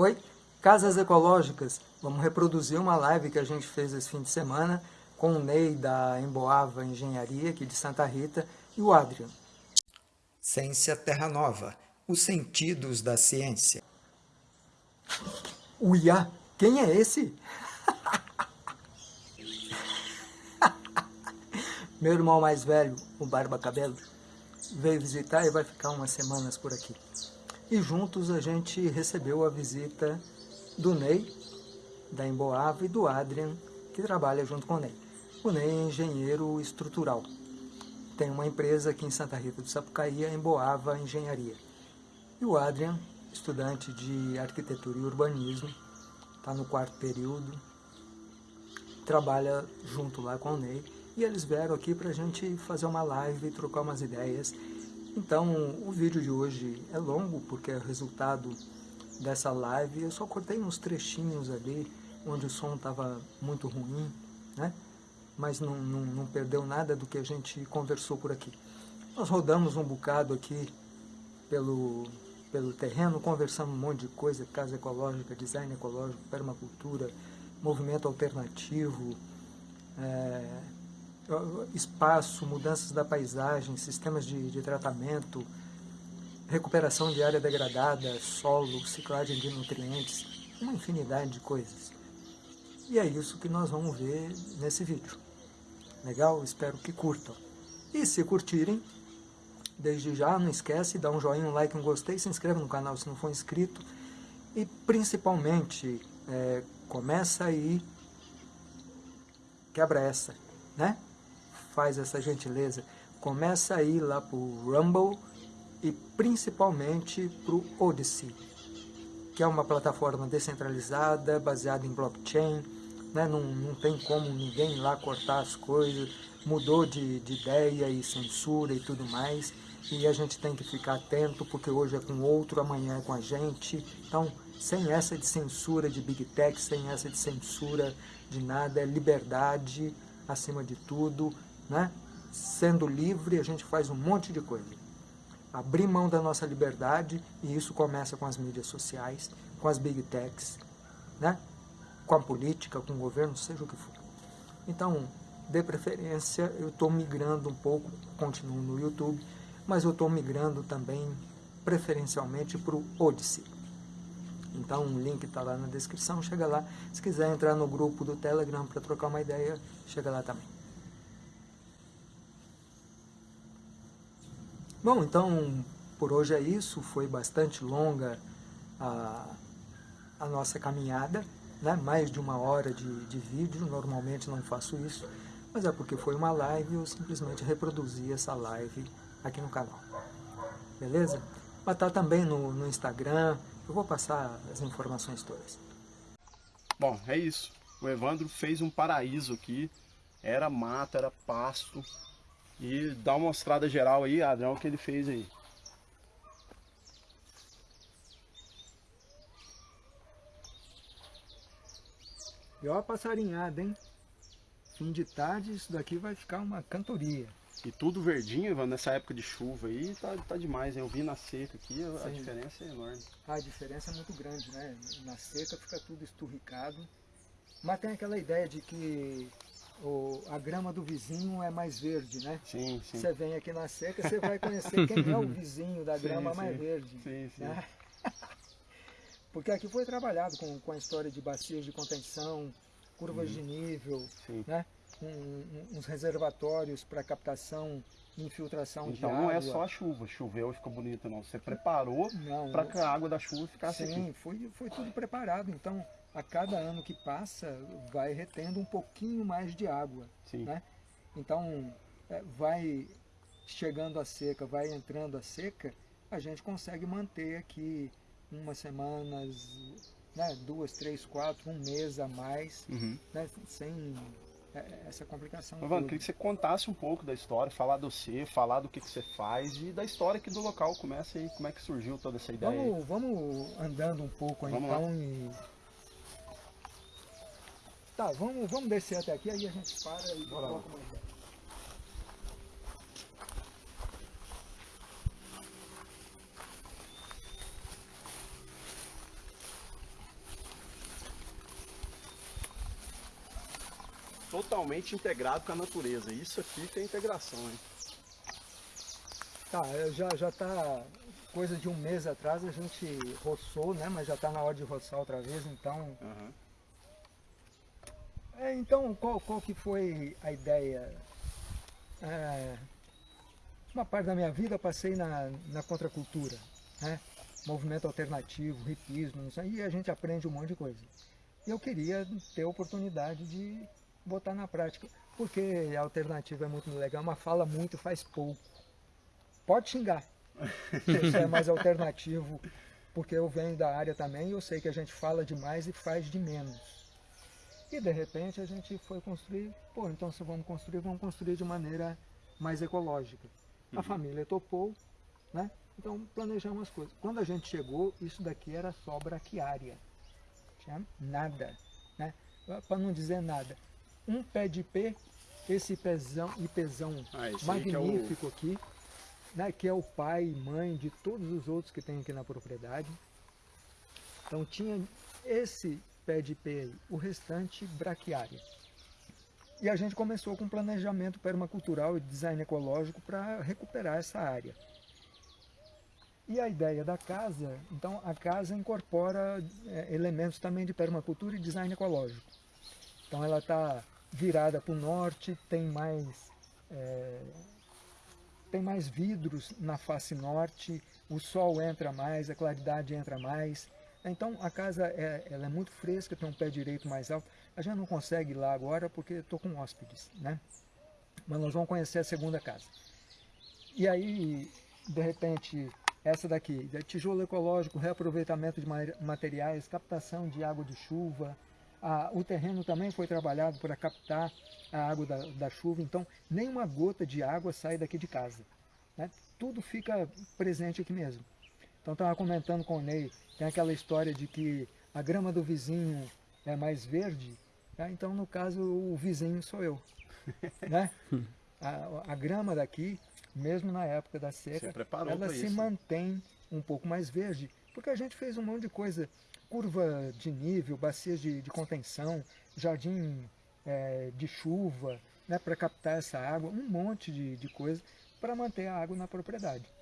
Oi, Casas Ecológicas. Vamos reproduzir uma live que a gente fez esse fim de semana com o Ney da Emboava Engenharia, aqui de Santa Rita, e o Adrian. Ciência Terra Nova, os sentidos da ciência. Uia, quem é esse? Meu irmão mais velho, o Barba Cabelo, veio visitar e vai ficar umas semanas por aqui. E juntos a gente recebeu a visita do Ney, da Emboava, e do Adrian, que trabalha junto com o Ney. O Ney é engenheiro estrutural. Tem uma empresa aqui em Santa Rita do Sapucaí, a Emboava Engenharia. E o Adrian, estudante de arquitetura e urbanismo, está no quarto período, trabalha junto lá com o Ney, e eles vieram aqui para a gente fazer uma live, trocar umas ideias então, o vídeo de hoje é longo, porque é o resultado dessa live. Eu só cortei uns trechinhos ali, onde o som estava muito ruim, né? Mas não, não, não perdeu nada do que a gente conversou por aqui. Nós rodamos um bocado aqui pelo, pelo terreno, conversamos um monte de coisa, casa ecológica, design ecológico, permacultura, movimento alternativo, é, espaço, mudanças da paisagem, sistemas de, de tratamento, recuperação de área degradada, solo, ciclagem de nutrientes, uma infinidade de coisas. E é isso que nós vamos ver nesse vídeo. Legal? Espero que curtam. E se curtirem, desde já, não esquece, dá um joinha, um like, um gostei, se inscreve no canal se não for inscrito. E principalmente, é, começa aí, quebra essa, né? Faz essa gentileza, começa a ir lá para o Rumble e principalmente para o Odyssey, que é uma plataforma descentralizada, baseada em blockchain, né? não, não tem como ninguém lá cortar as coisas, mudou de, de ideia e censura e tudo mais, e a gente tem que ficar atento, porque hoje é com outro, amanhã é com a gente, então sem essa de censura de Big Tech, sem essa de censura de nada, é liberdade acima de tudo, né? Sendo livre, a gente faz um monte de coisa. Abrir mão da nossa liberdade, e isso começa com as mídias sociais, com as big techs, né? com a política, com o governo, seja o que for. Então, de preferência, eu estou migrando um pouco, continuo no YouTube, mas eu estou migrando também, preferencialmente, para o Odyssey. Então, o link está lá na descrição, chega lá. Se quiser entrar no grupo do Telegram para trocar uma ideia, chega lá também. Bom, então por hoje é isso, foi bastante longa a, a nossa caminhada, né? mais de uma hora de, de vídeo, normalmente não faço isso, mas é porque foi uma live eu simplesmente reproduzi essa live aqui no canal. Beleza? Mas tá também no, no Instagram, eu vou passar as informações todas. Bom, é isso. O Evandro fez um paraíso aqui, era mata, era pasto, e dá uma mostrada geral aí, Adrião, o que ele fez aí. E ó a passarinhada, hein? Fim de tarde, isso daqui vai ficar uma cantoria. E tudo verdinho, nessa época de chuva aí, tá, tá demais. Eu vi na seca aqui, a, a diferença é enorme. A diferença é muito grande, né? Na seca fica tudo esturricado. Mas tem aquela ideia de que o, a grama do vizinho é mais verde, né? Sim, sim. Você vem aqui na seca, você vai conhecer quem é o vizinho da grama sim, mais sim. verde. Sim, sim. Né? Porque aqui foi trabalhado com, com a história de bacias de contenção, curvas uhum. de nível, né? Um, um, uns reservatórios para captação e infiltração então, de água. Então não é só a chuva, choveu e ficou bonito não. Você preparou para que a água da chuva ficasse sim, aqui. Foi, foi tudo preparado. Então a cada ano que passa, vai retendo um pouquinho mais de água. Sim. Né? Então, é, vai chegando a seca, vai entrando a seca, a gente consegue manter aqui umas semanas, né, duas, três, quatro, um mês a mais, uhum. né, sem é, essa complicação. Evandro, queria que você contasse um pouco da história, falar do você, falar do que, que você faz e da história aqui do local. Começa aí, como é que surgiu toda essa ideia? Vamos, vamos andando um pouco vamos então lá. e Tá, vamos, vamos descer até aqui, aí a gente para e Bora coloca mais. Totalmente integrado com a natureza. Isso aqui tem integração, hein? Tá, é, já, já tá coisa de um mês atrás a gente roçou, né? Mas já tá na hora de roçar outra vez, então uhum. É, então, qual, qual que foi a ideia? É, uma parte da minha vida passei na, na contracultura, né? movimento alternativo, hipismo, e a gente aprende um monte de coisa. E eu queria ter a oportunidade de botar na prática, porque a alternativa é muito legal, mas fala muito, faz pouco. Pode xingar, isso é mais alternativo, porque eu venho da área também e eu sei que a gente fala demais e faz de menos. E de repente a gente foi construir, pô, então se vamos construir, vamos construir de maneira mais ecológica. Uhum. A família topou, né? Então planejamos as coisas. Quando a gente chegou, isso daqui era só braquiária. Tinha nada, né? Para não dizer nada. Um pé de ipê, esse pezão, ipezão ah, magnífico é o... aqui, né, que é o pai e mãe de todos os outros que tem aqui na propriedade. Então tinha esse pé de ipê aí, o restante braquiária. E a gente começou com planejamento permacultural e design ecológico para recuperar essa área. E a ideia da casa, então a casa incorpora é, elementos também de permacultura e design ecológico. Então ela está virada para o norte, tem mais, é, tem mais vidros na face norte, o sol entra mais, a claridade entra mais, então a casa é, ela é muito fresca, tem um pé direito mais alto. A gente não consegue ir lá agora porque estou com hóspedes, né? Mas nós vamos conhecer a segunda casa. E aí, de repente, essa daqui, tijolo ecológico, reaproveitamento de materiais, captação de água de chuva. Ah, o terreno também foi trabalhado para captar a água da, da chuva, então nenhuma gota de água sai daqui de casa. Né? Tudo fica presente aqui mesmo. Então estava comentando com o Ney, tem aquela história de que a grama do vizinho é mais verde, né? então no caso o vizinho sou eu. né? a, a, grama daqui, mesmo na época da seca, ela se isso. mantém um pouco mais verde, porque a gente fez um monte de coisa, curva de nível, bacias de, de contenção, jardim é, de chuva, né, para captar essa água, um monte de, de coisa para manter a água na propriedade.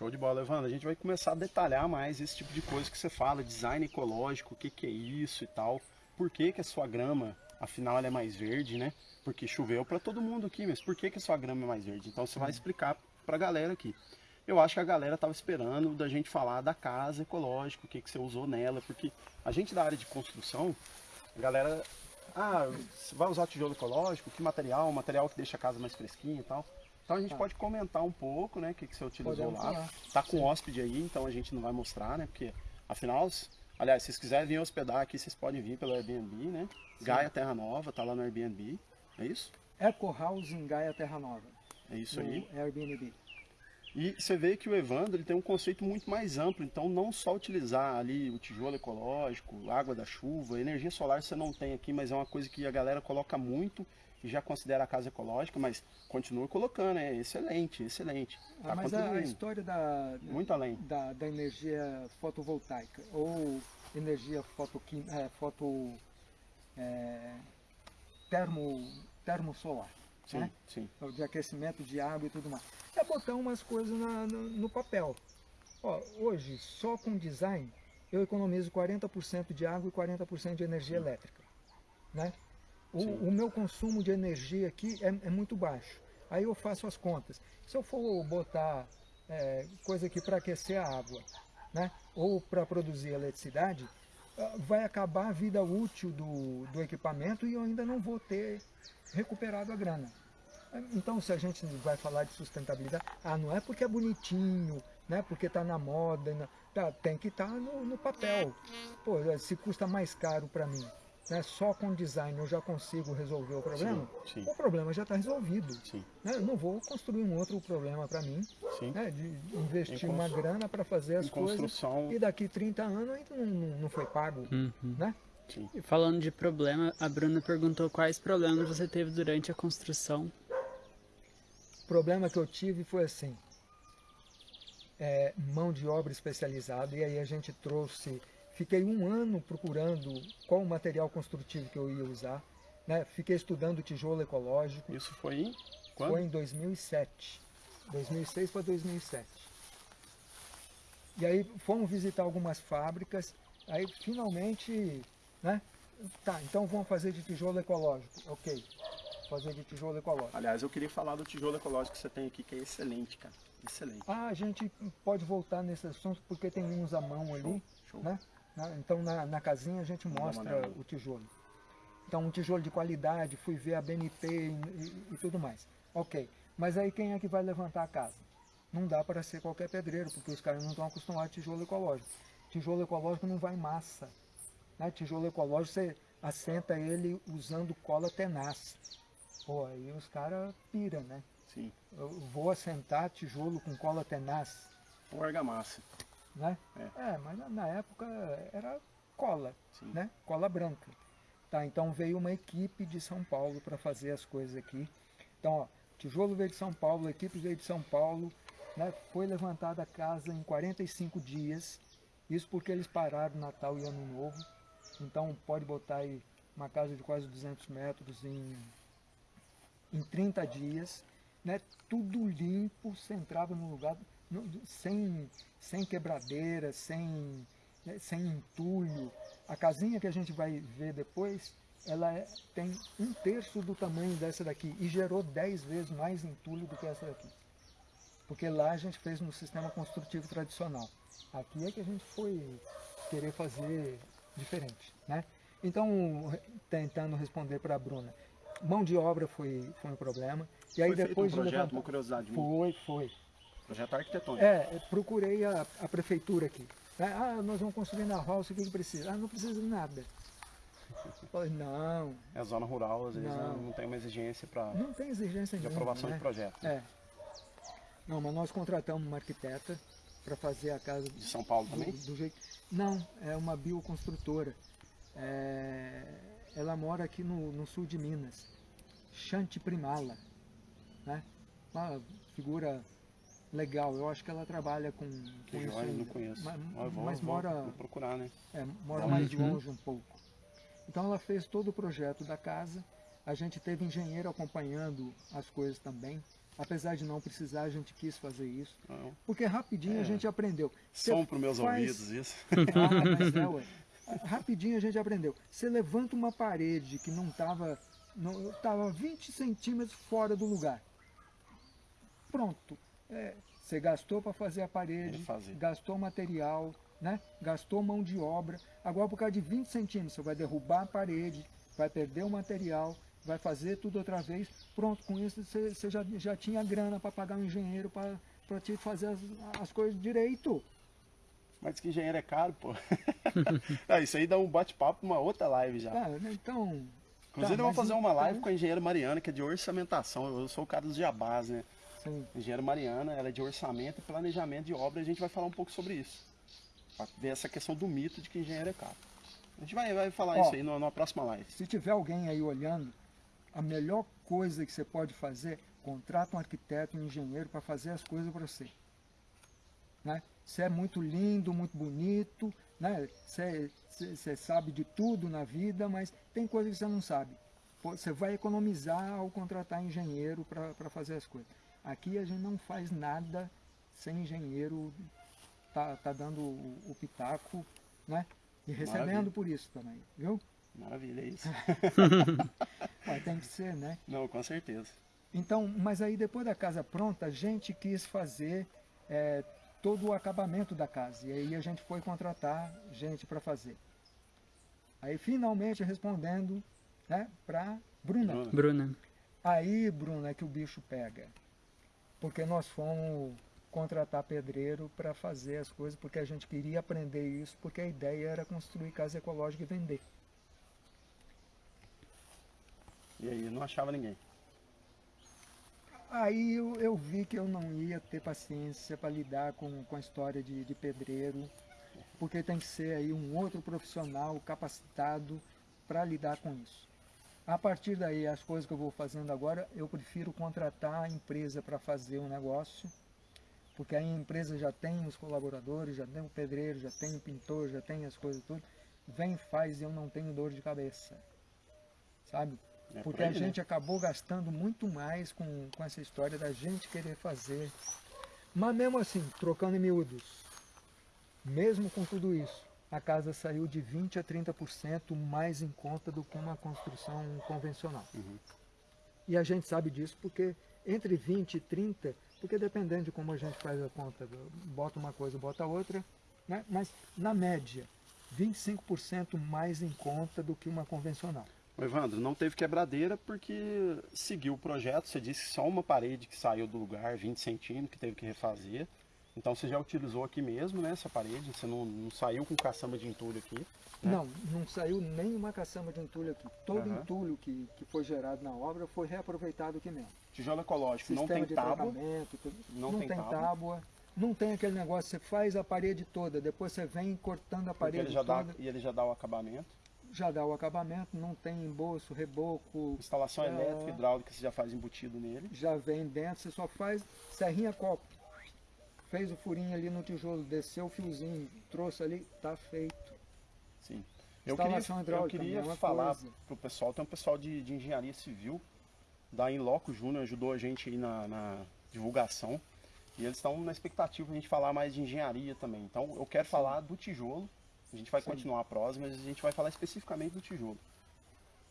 Show de bola, Evandro. A gente vai começar a detalhar mais esse tipo de coisa que você fala, design ecológico, o que, que é isso e tal. Por que, que a sua grama, afinal, ela é mais verde, né? Porque choveu para todo mundo aqui, mas por que, que a sua grama é mais verde? Então você vai explicar para a galera aqui. Eu acho que a galera estava esperando da gente falar da casa ecológica, o que, que você usou nela, porque a gente da área de construção, a galera, ah, você vai usar tijolo ecológico, que material, material que deixa a casa mais fresquinha e tal. Então a gente tá. pode comentar um pouco, né, o que, que você utilizou Podemos lá. Falar. Tá com Sim. hóspede aí, então a gente não vai mostrar, né, porque afinal, aliás, se vocês quiserem vir hospedar aqui, vocês podem vir pelo Airbnb, né? Sim. Gaia Terra Nova, tá lá no Airbnb, é isso? Eco House em Gaia Terra Nova. É isso aí. Airbnb. E você vê que o Evandro ele tem um conceito muito mais amplo, então não só utilizar ali o tijolo ecológico, água da chuva, energia solar você não tem aqui, mas é uma coisa que a galera coloca muito e já considera a casa ecológica, mas continua colocando, é excelente, excelente. Tá ah, mas a, a, história da, Muito além. Da, da energia fotovoltaica ou energia fotoquim, é, foto é, termo, termosolar, sim, né? sim. de aquecimento de água e tudo mais. É botar umas coisas na, no, no papel. Ó, hoje, só com design, eu economizo 40% de água e 40% de energia sim. elétrica. Né? O, o, meu consumo de energia aqui é, é, muito baixo. Aí eu faço as contas. Se eu for botar é, coisa aqui para aquecer a água, né, ou para produzir eletricidade, ah, vai acabar a vida útil do, do equipamento e eu ainda não vou ter recuperado a grana. Então, se a gente vai falar de sustentabilidade, ah, não é porque é bonitinho, né, porque está na moda, não, tá, tem que estar tá no, no papel. Pô, se custa mais caro para mim né, só com design eu já consigo resolver o problema, sim, sim. o problema já está resolvido. Né? Eu não vou construir um outro problema para mim, né, de investir uma grana para fazer as coisas e daqui 30 anos ainda não, não, não foi pago. Uhum. Né? E falando de problema, a Bruna perguntou quais problemas você teve durante a construção. O problema que eu tive foi assim, é, mão de obra especializada, e aí a gente trouxe Fiquei um ano procurando qual o material construtivo que eu ia usar. né? Fiquei estudando tijolo ecológico. Isso foi em quando? Foi em 2007. 2006 para 2007. E aí fomos visitar algumas fábricas, aí finalmente, né? Tá, então vamos fazer de tijolo ecológico. Ok, fazer de tijolo ecológico. Aliás, eu queria falar do tijolo ecológico que você tem aqui, que é excelente, cara. Excelente. Ah, a gente pode voltar nesse assunto porque tem uns à mão ali, Show. né? Na- Então na, na casinha a gente mostra o tijolo. Então um tijolo de qualidade, fui ver a BNP e, e- e tudo mais. Ok, mas aí quem é que vai levantar a casa? Não dá para ser qualquer pedreiro, porque os caras não estão acostumados a tijolo ecológico. Tijolo ecológico não vai massa. Né? Tijolo ecológico você assenta ele usando cola tenaz. Pô, aí os caras piram, né? Sim. Eu vou assentar tijolo com cola tenaz, Ou argamassa. Né? É. É, mas na, época era cola, Sim. né? Cola branca. Tá, então veio uma equipe de São Paulo para fazer as coisas aqui. Então, ó, tijolo veio de São Paulo, a equipe veio de São Paulo, né? Foi levantada a casa em 45 dias. Isso porque eles pararam Natal e Ano Novo. Então pode botar aí uma casa de quase 200 metros em, em 30 dias, né? Tudo limpo, você entrava no lugar sem, sem quebradeira, sem, né, sem entulho. A casinha que a gente vai ver depois, ela é- tem um terço do tamanho dessa daqui e gerou 10 vezes mais entulho do que essa daqui. Porque lá a gente fez no sistema construtivo tradicional. Aqui é que a gente foi querer fazer diferente, né? Então, tentando responder para a Bruna, mão de obra foi, foi um problema. E aí Foi depois um de projeto, levantar- uma curiosidade minha. Foi, foi. Projeto arquitetônico. É, procurei a, a prefeitura aqui. né? Ah, nós vamos construir na roça, o que, que precisa? Ah, não precisa de nada. Falei, não, É zona rural, às vezes Não. não, tem uma exigência pra, não tem exigência de nenhuma. aprovação né? de projeto. É. Não, mas nós contratamos uma arquiteta para fazer a casa De São Paulo também? do, do jeito. Não, é uma bioconstrutora. É, ela mora aqui no, no sul de Minas. Shanti Primala. Né? Uma figura legal. Eu acho que ela trabalha com, Que com isso joia, não conheço. Ma- Ó, eu vou, mas mora, vou procurar, né? é, mora Uhum. mais longe um pouco. Então ela fez todo o projeto da casa. A gente teve engenheiro acompanhando as coisas também. Apesar de não precisar, a gente quis fazer isso. Não. Porque rapidinho É. a gente aprendeu. Você Som pros meus faz- ouvidos, isso. Ah, mas é, ué. Rapidinho a gente aprendeu. Você levanta uma parede que não estava não, tava 20 centímetros fora do lugar. Pronto. É, você gastou para fazer a parede, gastou material, né? gastou mão de obra. Agora, por causa de 20 centímetros, você vai derrubar a parede, vai perder o material, vai fazer tudo outra vez. Pronto, com isso você, você já, já tinha grana para pagar um engenheiro para te fazer as, as coisas direito. Mas diz que engenheiro é caro, pô. Ah, isso aí dá um bate-papo numa outra live já. Ah, então. Inclusive tá, eu vou fazer uma live então- com a engenheira Mariana, que é de orçamentação. Eu sou o cara dos jabás, né? Sim. A engenheira Mariana, ela é de orçamento e planejamento de obra. A gente vai falar um pouco sobre isso. Pra ver essa questão do mito de que engenheiro é caro. A gente vai, vai falar Ó. isso aí numa próxima live. Se tiver alguém aí olhando, a melhor coisa que você pode fazer, contrata um arquiteto, um engenheiro para fazer as coisas para você. Né? Você é muito lindo, muito bonito, né? você, você- você sabe de tudo na vida, mas tem coisa que você não sabe. Você vai economizar ao contratar engenheiro para fazer as coisas. Aqui a gente não faz nada sem engenheiro tá, tá dando o, o pitaco, né? E recebendo Maravilha. por isso também, viu? Maravilha, é isso. Mas tem que ser, né? Não, com certeza. Então, mas aí depois da casa pronta, a gente quis fazer é, todo o acabamento da casa. E aí a gente foi contratar gente para fazer. Aí finalmente respondendo né, para Bruna. Bruna. Bruna. Aí, Bruna, é que o bicho pega. Porque nós fomos contratar pedreiro para fazer as coisas, porque a gente queria aprender isso, porque a ideia era construir casa ecológica e vender. E aí, não achava ninguém. Aí eu, eu vi que eu não ia ter paciência para lidar com, com a história de, de pedreiro, porque tem que ser aí um outro profissional capacitado para lidar com isso. A partir daí, as coisas que eu vou fazendo agora, eu prefiro contratar a empresa para fazer o negócio, porque aí a empresa já tem os colaboradores, já tem o pedreiro, já tem o pintor, já tem as coisas tudo. Vem, faz e eu não tenho dor de cabeça. Sabe? É Porque a né? gente acabou gastando muito mais com, com essa história da gente querer fazer. Mas mesmo assim, trocando em miúdos, mesmo com tudo isso, a casa saiu de 20% a 30% mais em conta do que uma construção convencional. Uhum. E a gente sabe disso porque entre 20 e 30, porque dependendo de como a gente faz a conta, bota uma coisa, bota outra, né? mas na média, 25% mais em conta do que uma convencional. Evandro, não teve quebradeira porque seguiu o projeto. Você disse que só uma parede que saiu do lugar, 20 centímetros, que teve que refazer. Então você já utilizou aqui mesmo, né, essa parede? Você não, não saiu com caçamba de entulho aqui? né? Não, não saiu nenhuma caçamba de entulho aqui. Todo Aham. entulho que, que foi gerado na obra foi reaproveitado aqui mesmo. Tijolo ecológico, não Sistema tem de tábua. Não não, tem tem, tábua. tábua. Não tem aquele negócio, você faz a parede toda, depois você vem cortando a parede ele já dá, toda, e ele já dá o acabamento. já dá o acabamento, não tem embolso, reboco, Instalação É. elétrica, hidráulica, você já faz embutido nele. já vem dentro, você só faz serrinha copo. Fez o furinho ali no tijolo, desceu o fiozinho, trouxe ali, tá feito. Sim. Eu queria, Instalação eu hidráulica, queria mesma falar coisa. pro pessoal, tem um pessoal de, de engenharia civil, da Inloco Júnior, ajudou a gente aí na, na divulgação. E eles estão na expectativa de a gente falar mais de engenharia também. Então eu quero falar do tijolo. A gente vai Sim. continuar a prosa, mas a gente vai falar especificamente do tijolo.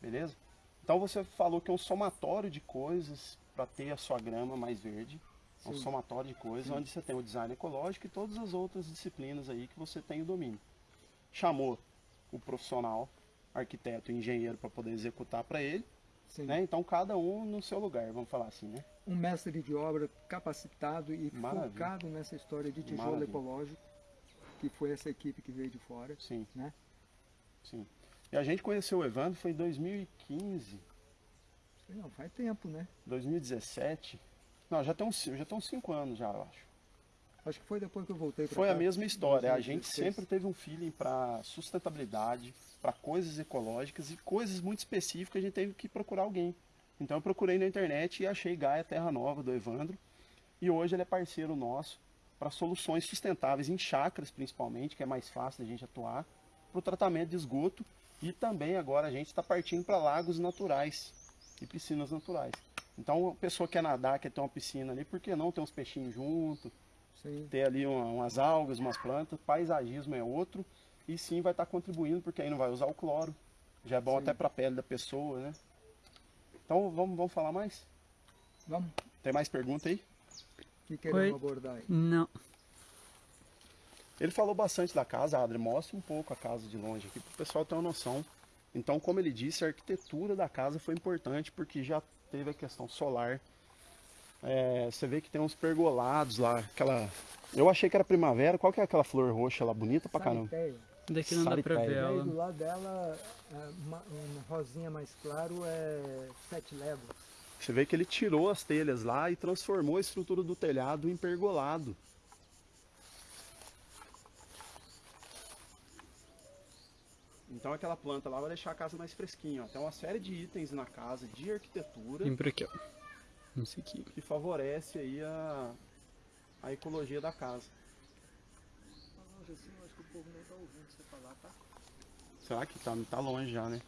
Beleza? Então você falou que é um somatório de coisas para ter a sua grama mais verde. É um Sim. somatório de coisas onde você tem o design ecológico e todas as outras disciplinas aí que você tem o domínio. Chamou o profissional, arquiteto e engenheiro para poder executar para ele, Sim. né? Então cada um no seu lugar, vamos falar assim, né? Um mestre de obra capacitado e Maravilha. focado nessa história de tijolo Maravilha. ecológico, que foi essa equipe que veio de fora. Sim, Né? sim. E a gente conheceu o Evandro foi em 2015, Não, faz tempo, né? 2017. Não, já tem uns, já tem uns cinco anos já, eu acho. Acho que foi depois que eu voltei para Foi a mesma história. A gente 2016. sempre teve um feeling para sustentabilidade, para coisas ecológicas e coisas muito específicas. A gente teve que procurar alguém. Então eu procurei na internet e achei Gaia Terra Nova do Evandro. E hoje ele é parceiro nosso para soluções sustentáveis em chácaras, principalmente, que é mais fácil da gente atuar, para o tratamento de esgoto e também agora a gente está partindo para lagos naturais e piscinas naturais. Então a pessoa quer nadar, quer ter uma piscina ali, por que não ter uns peixinhos junto? Sim, ter ali uma- umas algas, umas plantas, paisagismo é outro, e sim vai estar contribuindo, porque aí não vai usar o cloro, já é bom Sim. até para a pele da pessoa, né? Então vamos, vamos falar mais? vamos. Tem mais pergunta aí? O que queremos Oi. abordar aí? Não. Ele falou bastante da casa, Adri, mostra um pouco a casa de longe aqui, para o pessoal ter uma noção. Então, como ele disse, a arquitetura da casa foi importante, porque já teve a questão solar. É, você vê que tem uns pergolados lá, aquela... Eu achei que era primavera, qual que é aquela flor roxa lá, bonita pra caramba? Sariteia. Daqui não dá pra Sariteia. ver ela. do lado dela, é, uma, um rosinha mais claro é sete léguas. Você vê que ele tirou as telhas lá e transformou a estrutura do telhado em pergolado. Então aquela planta lá vai deixar a casa mais fresquinha. ó. Tem uma série de itens na casa de arquitetura Vem por aqui, ó. Isso aqui. que favorece aí a, a ecologia da casa. Assim, tá tá? Será que tá, tá longe já, né?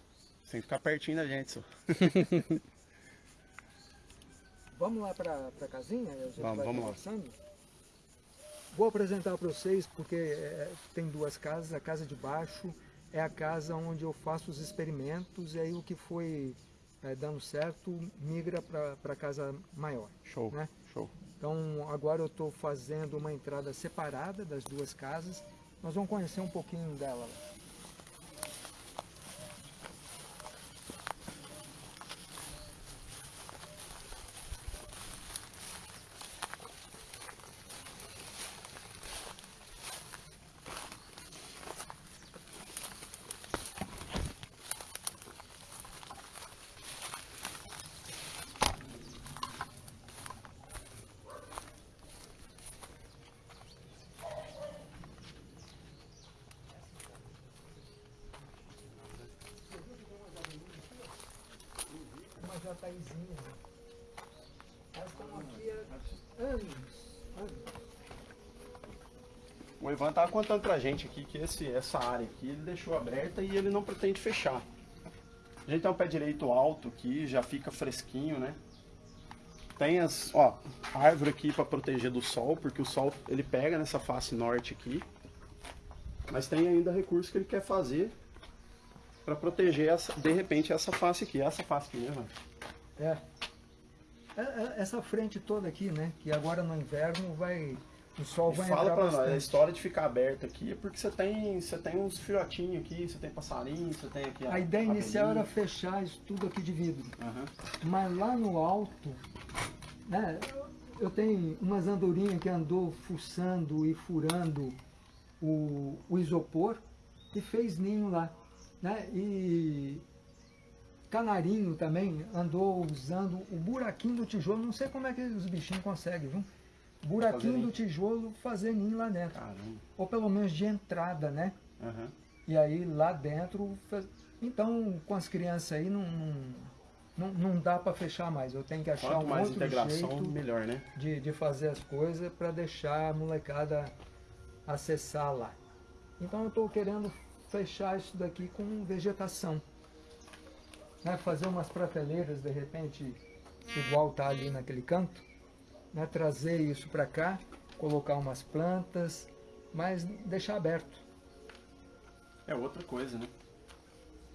Tem que ficar pertinho da gente, só. Vamos lá pra, pra casinha? A gente Vamos, vai vamos lá. Vou apresentar para vocês porque é, tem duas casas. A casa de baixo é a casa onde eu faço os experimentos e aí o que foi é, dando certo migra para a casa maior. Show, Né? show. Então agora eu estou fazendo uma entrada separada das duas casas. Nós vamos conhecer um pouquinho dela. Uma jataizinha. Nós estamos aqui há anos. anos. O Ivan tava contando pra gente aqui que esse, essa área aqui ele deixou aberta e ele não pretende fechar. A gente tem um pé direito alto aqui, já fica fresquinho, né? Tem as, ó, árvore aqui para proteger do sol, porque o sol ele pega nessa face norte aqui. Mas tem ainda recurso que ele quer fazer para proteger essa, de repente essa face aqui, essa face aqui, né, É. É, é. Essa frente toda aqui, né? Que agora no inverno vai o sol e vai fala pra bastante. nós, a história de ficar aberto aqui é porque você tem, você tem uns filhotinhos aqui, você tem passarinho, você tem aqui A ideia inicial era abelhinha. fechar isso tudo aqui de vidro. Aham. Mas lá no alto, né, eu tenho umas andorinhas que andou fuçando e furando o, o isopor e fez ninho lá. Né? E canarinho também andou usando o buraquinho do tijolo, não sei como é que os bichinhos conseguem, viu? Buraquinho Fazer do tijolo fazer ninho lá dentro. Caramba. Ou pelo menos de entrada, né? Aham. E aí lá dentro. Então, com as crianças aí não, não, não, não dá para fechar mais. Eu tenho que achar Quanto um mais outro integração, jeito melhor, né? de, de fazer as coisas para deixar a molecada acessar lá. Então eu estou querendo fechar isso daqui com vegetação. Né? Fazer umas prateleiras de repente, igual tá ali naquele canto. Né? Trazer isso para cá, colocar umas plantas, mas deixar aberto. É outra coisa, né?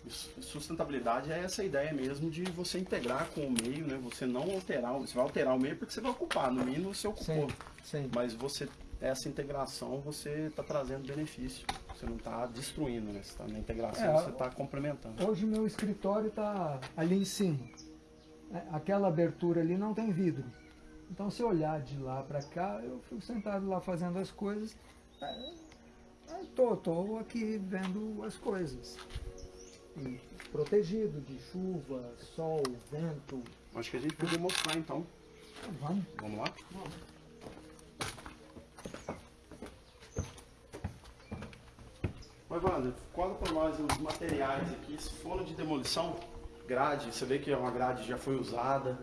Sustentabilidade é essa ideia mesmo de você integrar com o meio, né? Você não alterar, você vai alterar o meio porque você vai ocupar, no mínimo você ocupou. Sim, sim. Mas você, essa integração, você está trazendo benefício. Você não está destruindo, né? Você tá na integração, É, você está complementando. Hoje o meu escritório está ali em cima. É, Aquela abertura ali não tem vidro. Então se eu olhar de lá para cá, eu fico sentado lá fazendo as coisas. É, é, tô, aqui vendo as coisas. E protegido de chuva, sol, vento. Acho que a gente podia mostrar então. Vamos. Vamos lá? Mas, Wander, cola para nós os materiais aqui. Esse forno de demolição, grade, você vê que é uma grade já foi usada.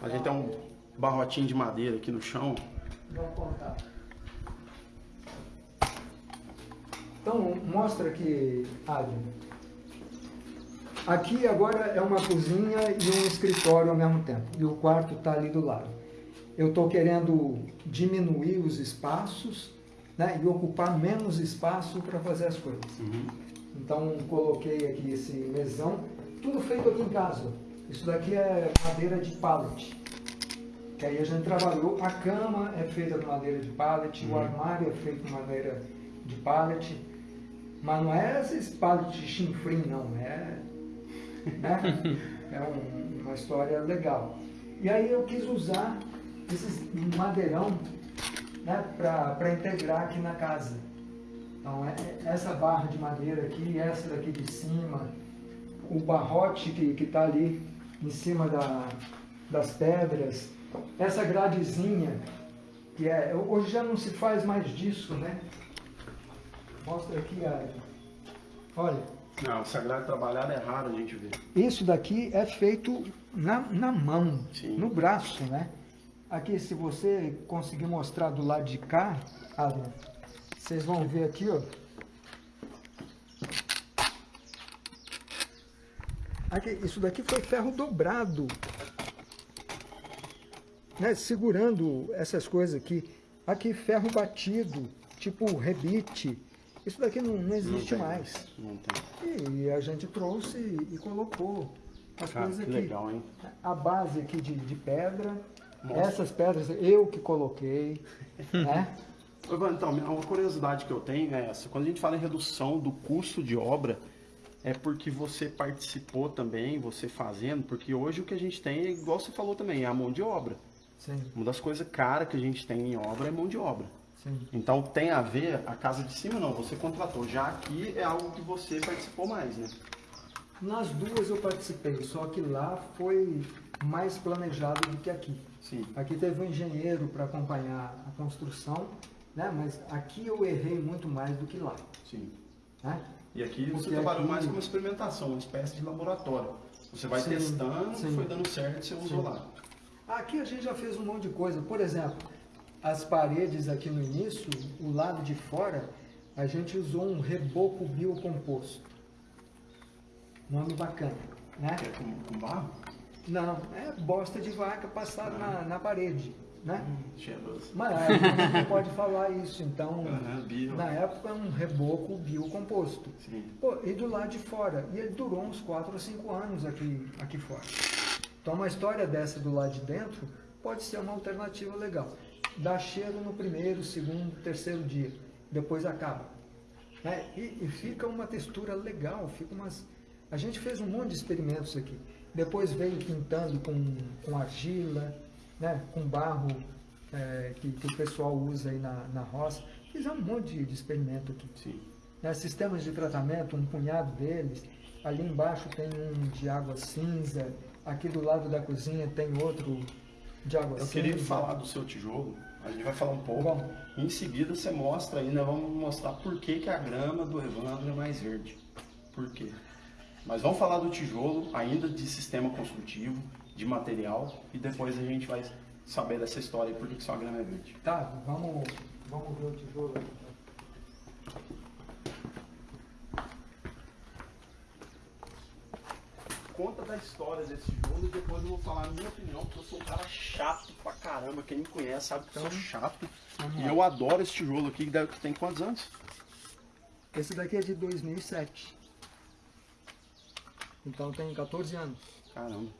A gente tem um barrotinho de madeira aqui no chão. Vamos contar. Então, mostra aqui, Adriano. Aqui agora é uma cozinha e um escritório ao mesmo tempo. E o quarto está ali do lado. Eu estou querendo diminuir os espaços né, e ocupar menos espaço para fazer as coisas. Então, coloquei aqui esse mesão, tudo feito aqui em casa. Isso daqui é madeira de pallet. Que aí a gente trabalhou. A cama é feita de madeira de pallet, o armário é feito de madeira de pallet. Mas não é esses pallet chinfrim, não. É, né? é um- uma história legal. E aí eu quis usar esses madeirão né, para integrar aqui na casa. Então, é- é essa barra de madeira aqui, essa daqui de cima, o barrote que está ali em cima da- das pedras, essa gradezinha, que é. Hoje já não se faz mais disso, né? Mostra aqui a. Olha, Não, o sagrado trabalhado é raro a gente ver. isso daqui é feito na, na mão, Sim. no braço, né? Aqui, se você conseguir mostrar do lado de cá, Adriano, vocês vão ver aqui, ó. Aqui, isso daqui foi ferro dobrado, né? Segurando essas coisas aqui. Aqui, ferro batido, tipo rebite. Isso daqui não, não Não existe tem mais. Não tem. E a gente trouxe e colocou as Cara, coisas que aqui. legal, hein? A base aqui de, de pedra. Nossa. Essas pedras eu que coloquei. né? Então, uma curiosidade que eu tenho é essa. Quando a gente fala em redução do custo de obra, é porque você participou também, você fazendo, porque hoje o que a gente tem, é igual você falou também, é a mão de obra. Sim, Uma das coisas caras que a gente tem em obra é mão de obra. sim. Então tem a ver, a casa de cima não, você contratou. Já aqui é algo que você participou mais, né? Nas duas eu participei, só que lá foi mais planejado do que aqui. Sim. Aqui teve um engenheiro para acompanhar a construção, né? mas aqui eu errei muito mais do que lá. Sim. Né? E aqui você Porque trabalhou aqui- mais como experimentação, uma espécie de laboratório. Você vai Sim, testando, sim. foi dando certo, você usou lá. Aqui a gente já fez um monte de coisa. Por exemplo, as paredes aqui no início, o lado de fora, a gente usou um reboco biocomposto. Nome bacana, né? É com, com barro? Não, é bosta de vaca passada na, na parede, né? Cheiroso. Mas a gente não pode falar isso, então, bio. na época, é um reboco biocomposto. Sim. Pô, e do lado de fora, e ele durou uns 4 ou 5 anos aqui, aqui fora. Então, uma história dessa do lado de dentro pode ser uma alternativa legal. Dá cheiro no primeiro, segundo, terceiro dia, depois acaba. Né? E, e fica uma textura legal, fica umas... A gente fez um monte de experimentos aqui. Depois veio pintando com, com argila, né? com barro é, que, que o pessoal usa aí na, na roça. Fizemos um monte de, de experimento aqui Sim. né, sistemas de tratamento, um punhado deles. Ali embaixo tem um de água cinza, aqui do lado da cozinha tem outro de água Eu queria falar do seu tijolo, a gente vai falar um pouco. Bom. Em seguida você mostra aí, nós vamos mostrar por que, que a grama do Evandro é mais verde. Por quê? Mas vamos falar do tijolo, ainda de sistema construtivo, de material, e depois a gente vai saber dessa história e por que, que sua grama é verde. Tá, vamos, vamos ver o tijolo aqui. Conta da história desse tijolo e depois eu vou falar a minha opinião, porque eu sou um cara chato pra caramba. Quem me conhece sabe que eu sou chato. vamos E eu adoro esse tijolo aqui, que tem quantos anos? Esse daqui é de 2007. Então tem 14 anos. Caramba.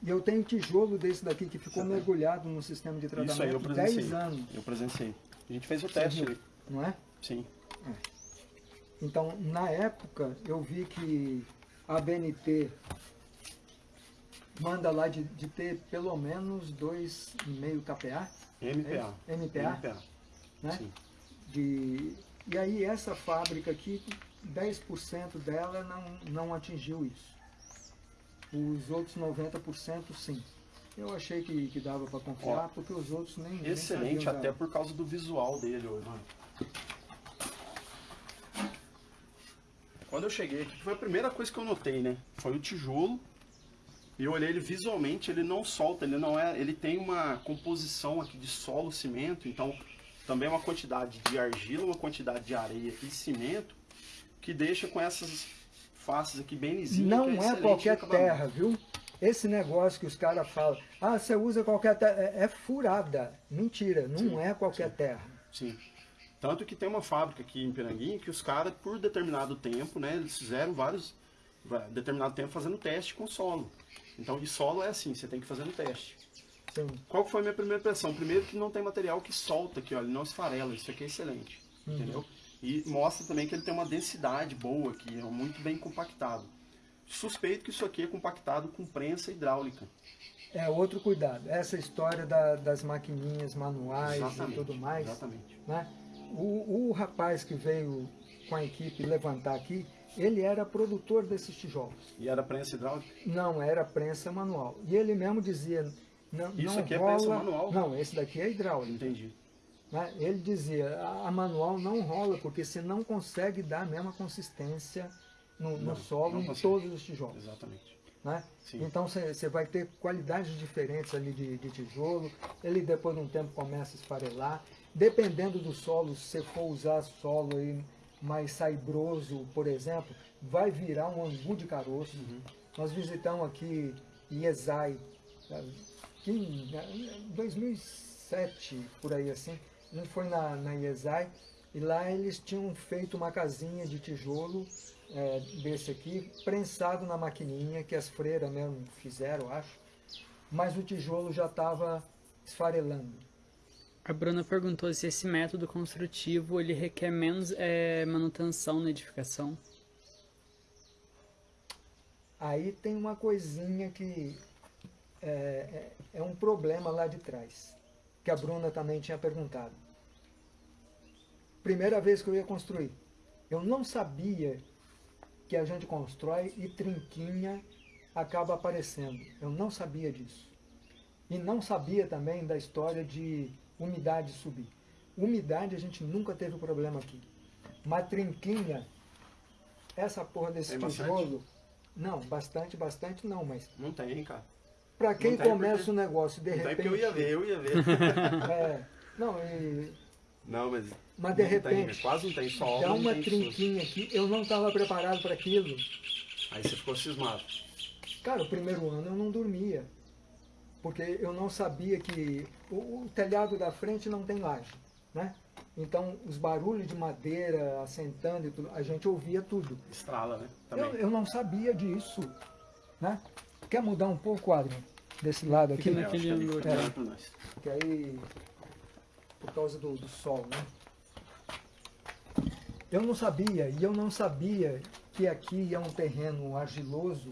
E eu tenho tijolo desse daqui que ficou Você tem? mergulhado no sistema de Isso aí eu tratamento presenciei. 10 anos, Eu presenciei. A gente fez o Você teste viu? não é? Sim. Então, na época, eu vi que a BNT manda lá de, de ter pelo menos 2,5 KPA, MPA. É MPA? MPA. né? Sim. De, e aí essa fábrica aqui, 10% dela não, não atingiu isso. Os outros 90% sim. Eu achei que, que dava para confiar, Ó, porque os outros nem nem Excelente, sabiam até por causa do visual dele, ô, mano. Quando eu cheguei aqui, foi a primeira coisa que eu notei, né? Foi o tijolo. E eu olhei ele visualmente, ele não solta, ele não é. Ele tem uma composição aqui de solo, cimento, então também uma quantidade de argila, uma quantidade de areia e cimento que deixa com essas faces aqui bem lisinhas. Não é excelente qualquer terra, viu? Esse negócio que os caras falam, ah, você usa qualquer terra, é, é furada. Mentira, não Sim, é qualquer terra. Sim. Tanto que tem uma fábrica aqui em Piranguinho que os caras, por determinado tempo, né, eles fizeram vários, determinado tempo fazendo teste com solo. Então, de solo é assim, você tem que fazer no teste. Sim. Qual foi a minha primeira impressão? Primeiro que não tem material que solta aqui, ele não esfarela, isso aqui é excelente, entendeu? E mostra também que ele tem uma densidade boa aqui, é muito bem compactado. Suspeito que isso aqui é compactado com prensa hidráulica. É outro cuidado. Essa história da- das maquininhas manuais e tudo mais. Exatamente. né? O, o rapaz que veio com a equipe levantar aqui, ele era produtor desses tijolos. E era prensa hidráulica? Não era prensa manual. E ele mesmo dizia, não, Isso não aqui é rola... prensa manual? Não, esse daqui é hidráulico. Entendi. né? Ele dizia, a, a manual não rola, porque você não consegue dar a mesma consistência no, no Não, solo não em todos os tijolos. Exatamente. né? Então você você vai ter qualidades diferentes ali de, de tijolo, ele depois de um tempo começa a esfarelar. Dependendo do solo, se você for usar solo aí mais saibroso, por exemplo, vai virar um angu de caroço. Uhum. Nós visitamos aqui Iesai, aqui em em 2007, por aí assim. A gente foi na, na Iesai e lá eles tinham feito uma casinha de tijolo é, desse aqui, prensado na maquininha, que as freiras mesmo fizeram, acho. Mas o tijolo já estava esfarelando. A Bruna perguntou se esse método construtivo ele requer menos eh, manutenção na edificação. Aí tem uma coisinha que é, é- é um problema lá de trás, que a Bruna também tinha perguntado. Primeira vez que eu ia construir, eu não sabia que a gente constrói e trinquinha acaba aparecendo. Eu não sabia disso. E não sabia também da história de umidade subir. Umidade a gente nunca teve problema aqui. Mas trinquinha, essa porra desse Tem bastante? tijolo, não, bastante, bastante não, mas Não tem, cara. para quem Não tem começa porque- o negócio de Não tem repente. porque eu ia ver, eu ia ver. é, não, e, não, mas. mas de não tem, repente quase não tem sol. dá uma tem trinquinha aqui, eu não estava preparado para aquilo. Aí você ficou cismado. Cara, o primeiro ano eu não dormia. Porque eu não sabia que o, o telhado da frente não tem laje, né? Então, os barulhos de madeira assentando e tudo, a gente ouvia tudo. Estrala, né? Também. Eu, eu não sabia disso, né? Quer mudar um pouco, Adrian? Desse lado aqui? Fica É, naquele que ângulo aqui. pra nós. Porque aí, por causa do, do sol, né? Eu não sabia, e eu não sabia que aqui é um terreno argiloso.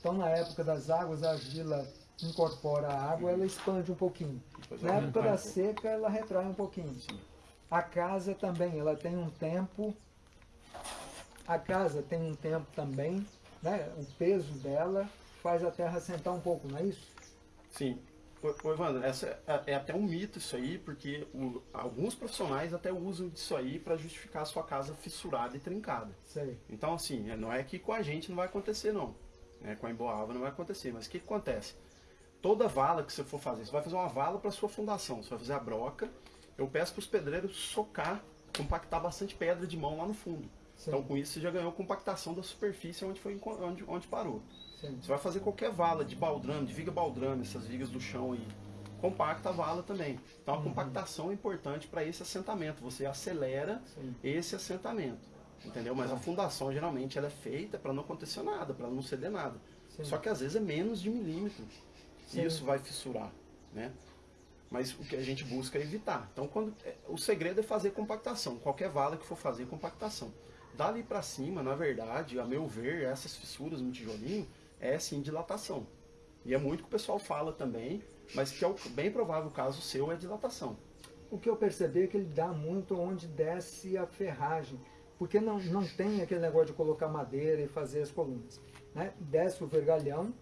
Então, na época das águas, a argila incorpora a água, ela expande um pouquinho. Na ela época da seca, ela retrai um pouquinho. A casa também, ela tem um tempo. A casa tem um tempo também, né? O peso dela faz a terra sentar um pouco, não é isso? Sim. Ô, ô, Evandro, essa é, é até um mito isso aí, porque o- alguns profissionais até usam disso aí para justificar a sua casa fissurada e trincada. Sei. Então, assim, é, não é que com a gente não vai acontecer, não. É, com a Emboava não vai acontecer. Mas o que, que acontece? Toda vala que você for fazer, você vai fazer uma vala para sua fundação, você vai fazer a broca. Eu peço para os pedreiros socar, compactar bastante pedra de mão lá no fundo. Sim. Então, com isso, você já ganhou compactação da superfície onde, foi, onde, onde parou. Sim. Você vai fazer qualquer vala de baldrame, de viga baldrame, essas vigas do chão aí. Compacta a vala também. Então a compactação é importante para esse assentamento. Você acelera Sim. esse assentamento. Entendeu? Mas a fundação geralmente ela é feita para não acontecer nada, para não ceder nada. Só que às vezes é menos de milímetro. Sim. E isso vai fissurar, né? Mas o que a gente busca é evitar. Então, quando é, o segredo é fazer compactação. Qualquer vala que for fazer compactação. Dali para cima, na verdade, a meu ver, essas fissuras no tijolinho é sim dilatação. E é muito que o pessoal fala também, mas que é o bem provável caso seu é dilatação. O que eu percebi é que ele dá muito onde desce a ferragem, porque não, não tem aquele negócio de colocar madeira e fazer as colunas. Né? Desce o vergalhão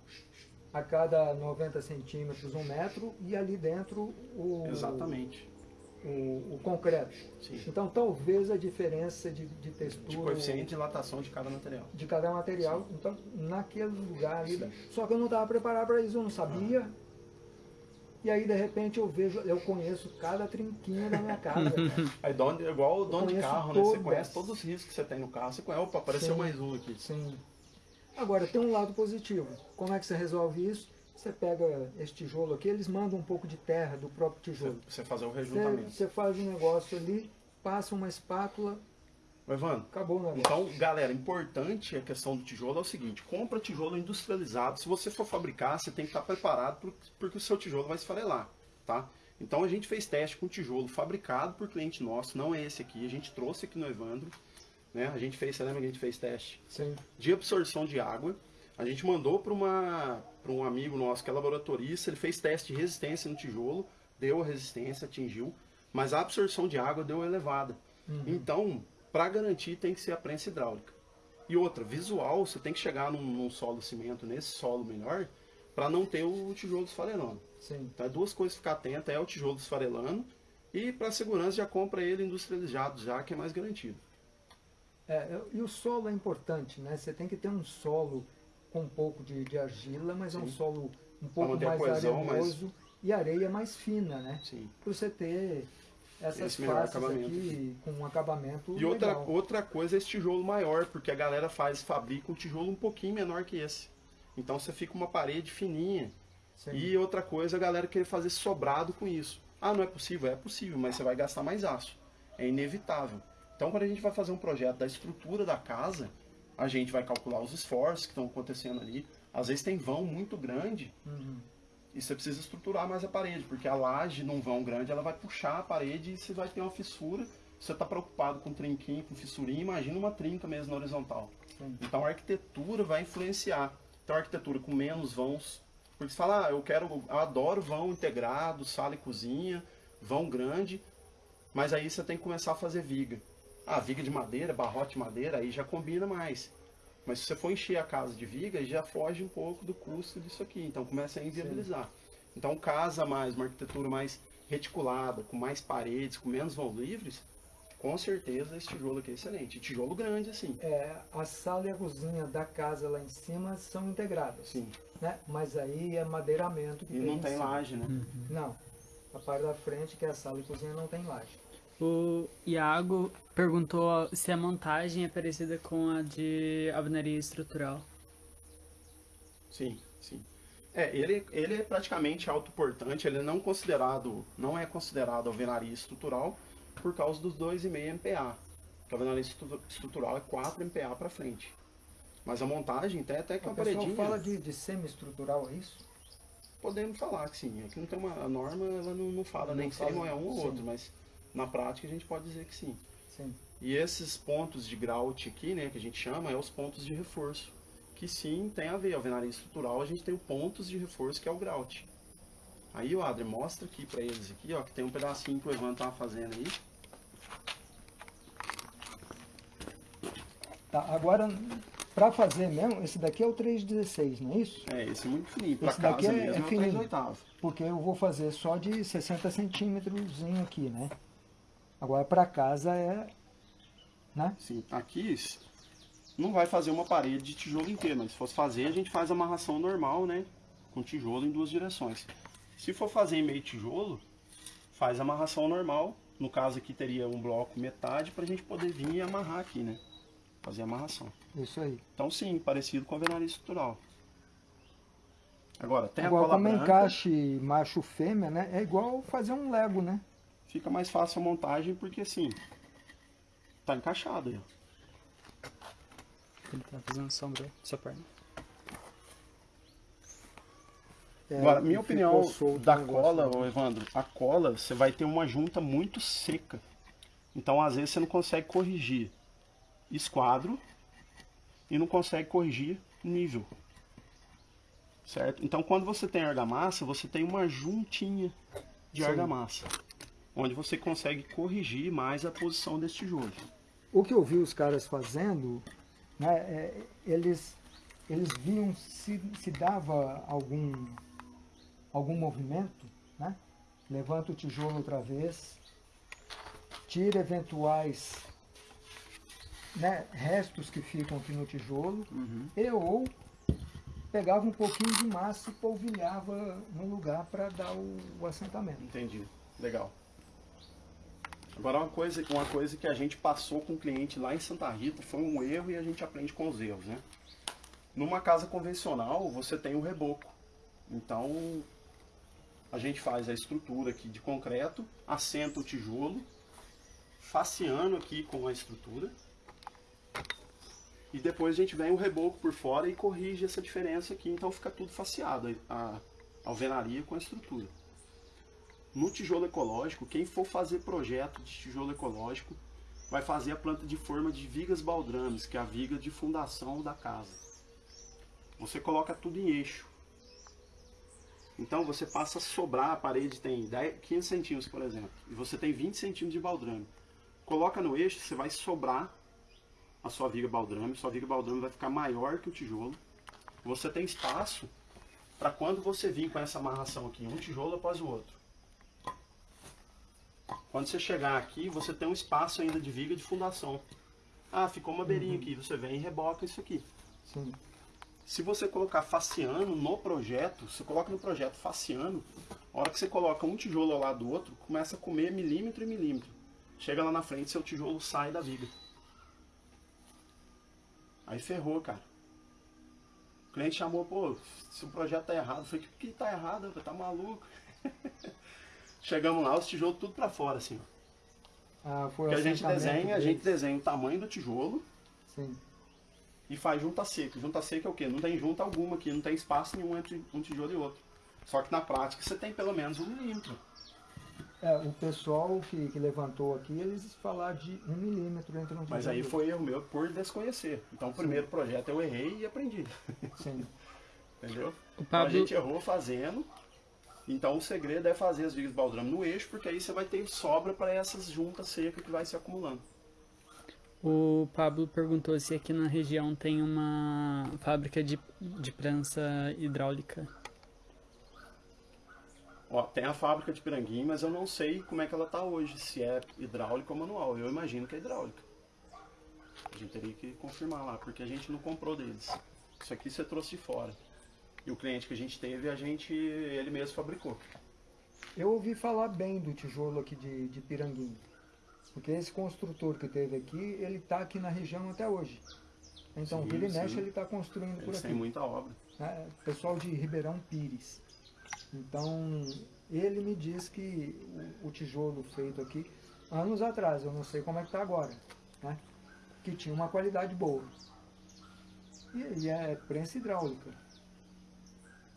a cada 90 centímetros, um metro, e ali dentro o, Exatamente. o, o concreto. Sim. Então talvez a diferença de, de textura De coeficiente de dilatação de cada material. de cada material, então naquele lugar ali. Só que eu não estava preparado para isso, eu não sabia. E aí de repente eu vejo, eu conheço cada trinquinho da minha casa. Aí dono, igual o dono de carro, né? Você conhece todos os riscos que você tem no carro. Você conhece, opa, apareceu Sim. mais um aqui. Sim. Agora, tem um lado positivo. Como é que você resolve isso? Você pega esse tijolo aqui, eles mandam um pouco de terra do próprio Você, tijolo. você fazer o Você, rejuntamento. você faz um negócio ali, passa uma espátula, Evandro, acabou o negócio. Então, galera, importante a questão do tijolo é o seguinte: compra tijolo industrializado. Se você for fabricar, você tem que estar preparado pro- porque o seu tijolo vai esfarelar, tá? Então a gente fez teste com tijolo fabricado por cliente nosso, não é esse aqui, a gente trouxe aqui no Evandro, né? A gente fez, você lembra que a gente fez teste Sim. de absorção de água. A gente mandou para um amigo nosso que é laboratorista, ele fez teste de resistência no tijolo, deu a resistência, atingiu, mas a absorção de água deu elevada. Então, para garantir tem que ser a prensa hidráulica. E outra, visual, você tem que chegar num, num solo cimento, nesse solo melhor, para não ter o tijolo esfarelando. Sim. Então, é duas coisas ficar atenta, é o tijolo esfarelando e para segurança já compra ele industrializado já, que é mais garantido. É, e o solo é importante, né? Você tem que ter um solo com um pouco de, de argila, mas é um Sim. solo um pouco mais coesão, arenoso e areia mais fina, né? Sim. Para você ter essas faces aqui com um acabamento E outra, outra coisa é esse tijolo maior, porque a galera faz, fabrica um tijolo um pouquinho menor que esse. Então você fica uma parede fininha. Sim. E outra coisa, a galera querer fazer sobrado com isso. Ah, não é possível? É possível, mas você vai gastar mais aço. É inevitável. Então quando a gente vai fazer um projeto da estrutura da casa, a gente vai calcular os esforços que estão acontecendo ali. Às vezes tem vão muito grande Uhum. e você precisa estruturar mais a parede, porque a laje num vão grande ela vai puxar a parede e você vai ter uma fissura. Você está preocupado com trinquinho, com fissurinha, imagina uma trinca mesmo na horizontal. Sim. Então a arquitetura vai influenciar. Então a arquitetura com menos vãos. Porque você fala, ah, eu quero, eu adoro vão integrado, sala e cozinha, vão grande, mas aí você tem que começar a fazer viga. Ah, viga de madeira, barrote de madeira, aí já combina mais. Mas se você for encher a casa de viga, já foge um pouco do custo disso aqui. Então começa a inviabilizar. Então casa mais, uma arquitetura mais reticulada, com mais paredes, com menos vão livres, com certeza esse tijolo aqui é excelente. Tijolo grande, assim. É, a sala e a cozinha da casa lá em cima são integradas, Sim. né? Mas aí é madeiramento que E tem não em tem cima. laje, né? Não. A parte da frente, que é a sala e cozinha, não tem laje. O Iago perguntou se a montagem é parecida com a de alvenaria estrutural. Sim, sim. É, ele, ele é praticamente autoportante, ele não considerado, não é considerado alvenaria estrutural por causa dos 2,5 MPa. Porque a alvenaria estrutural é 4 MPa para frente. Mas a montagem tem até que uma paredinha. fala de, de semi-estrutural, é isso? Podemos falar que sim. Aqui não tem uma a norma, ela não, não fala não nem fala, se é um ou outro, mas na prática a gente pode dizer que sim. sim. E esses pontos de grout aqui, né, que a gente chama, é os pontos de reforço que sim tem a ver. A alvenaria estrutural a gente tem o pontos de reforço que é o grout. Aí o Adri mostra aqui para eles aqui, ó, que tem um pedacinho que o Evan tava fazendo aí. Tá, agora para fazer mesmo, esse daqui é o 316, não é isso? É, esse é muito fininho. Pra esse daqui é, mesmo, é fininho. Porque eu vou fazer só de 60 centímetros aqui, né? Agora para casa é, né? Sim, aqui não vai fazer uma parede de tijolo inteiro, mas se fosse fazer, a gente faz amarração normal, né? Com tijolo em duas direções. Se for fazer em meio tijolo, faz amarração normal. No caso aqui teria um bloco metade para a gente poder vir e amarrar aqui, né? Fazer amarração. Isso aí. Então sim, parecido com a alvenaria estrutural. Agora, tem Agora, a cola como branca, encaixe macho-fêmea, né? É igual fazer um Lego, né? Fica mais fácil a montagem porque assim, tá encaixado aí. Ele tá fazendo sombra sua perna. É, Agora, minha opinião da cola, ô Evandro, a cola, você vai ter uma junta muito seca. Então, às vezes, você não consegue corrigir esquadro e não consegue corrigir nível. Certo? Então, quando você tem argamassa, você tem uma juntinha de Sim. argamassa. Onde você consegue corrigir mais a posição desse tijolo. O que eu vi os caras fazendo né, é, eles, eles viam se, se dava algum, algum movimento, né? levanta o tijolo outra vez, tira eventuais né, restos que ficam aqui no tijolo, uhum. e ou pegava um pouquinho de massa e polvilhava no lugar para dar o, o assentamento. Entendi, legal. Agora uma coisa, uma coisa que a gente passou com o cliente lá em Santa Rita foi um erro e a gente aprende com os erros, né? Numa casa convencional você tem o reboco. Então a gente faz a estrutura aqui de concreto, assenta o tijolo, faceando aqui com a estrutura. E depois a gente vem o reboco por fora e corrige essa diferença aqui, então fica tudo faceado, a alvenaria com a estrutura. No tijolo ecológico, quem for fazer projeto de tijolo ecológico vai fazer a planta de forma de vigas baldrames, que é a viga de fundação da casa. Você coloca tudo em eixo. Então você passa a sobrar, a parede tem 10, 15 centímetros, por exemplo, e você tem 20 centímetros de baldrame. Coloca no eixo, você vai sobrar a sua viga baldrame, sua viga baldrame vai ficar maior que o tijolo. Você tem espaço para quando você vir com essa amarração aqui, um tijolo após o outro. Quando você chegar aqui, você tem um espaço ainda de viga de fundação. Ah, ficou uma beirinha uhum. aqui, você vem e reboca isso aqui. Sim. Se você colocar faciano no projeto, você coloca no projeto faciano, a hora que você coloca um tijolo ao lado do outro, começa a comer milímetro e milímetro. Chega lá na frente, seu tijolo sai da viga. Aí ferrou, cara. O cliente chamou, pô, se o projeto tá errado, eu falei, que, que tá errado? Tá maluco? Chegamos lá, os tijolos tudo para fora, assim. Ah, foi que a gente desenha, a gente desenha o tamanho do tijolo. Sim. E faz junta seca. Junta seca é o quê? Não tem junta alguma aqui, não tem espaço nenhum entre um tijolo e outro. Só que na prática você tem pelo menos um milímetro. É, o pessoal que, que levantou aqui, eles falaram de um milímetro entre um tijolo Mas aí foi erro meu por desconhecer. Então o primeiro Sim. projeto eu errei e aprendi. Sim. Entendeu? O Pablo... Então a gente errou fazendo, então o segredo é fazer as vigas baldrame no eixo, porque aí você vai ter sobra para essas juntas secas que vai se acumulando. O Pablo perguntou se aqui na região tem uma fábrica de, de prensa hidráulica. Ó, tem a fábrica de Piranguinho, mas eu não sei como é que ela está hoje, se é hidráulica ou manual. Eu imagino que é hidráulica. A gente teria que confirmar lá, porque a gente não comprou deles. Isso aqui você trouxe de fora. E o cliente que a gente teve, a gente, ele mesmo fabricou. Eu ouvi falar bem do tijolo aqui de, de Piranguinho. Porque esse construtor que teve aqui, ele está aqui na região até hoje. Então, Sim, vira e mexe ele está construindo por Eles aqui. têm muita obra. né, pessoal de Ribeirão Pires. Então, ele me diz que o, o tijolo feito aqui, anos atrás, eu não sei como é que está agora, né, que tinha uma qualidade boa. E, e é prensa hidráulica,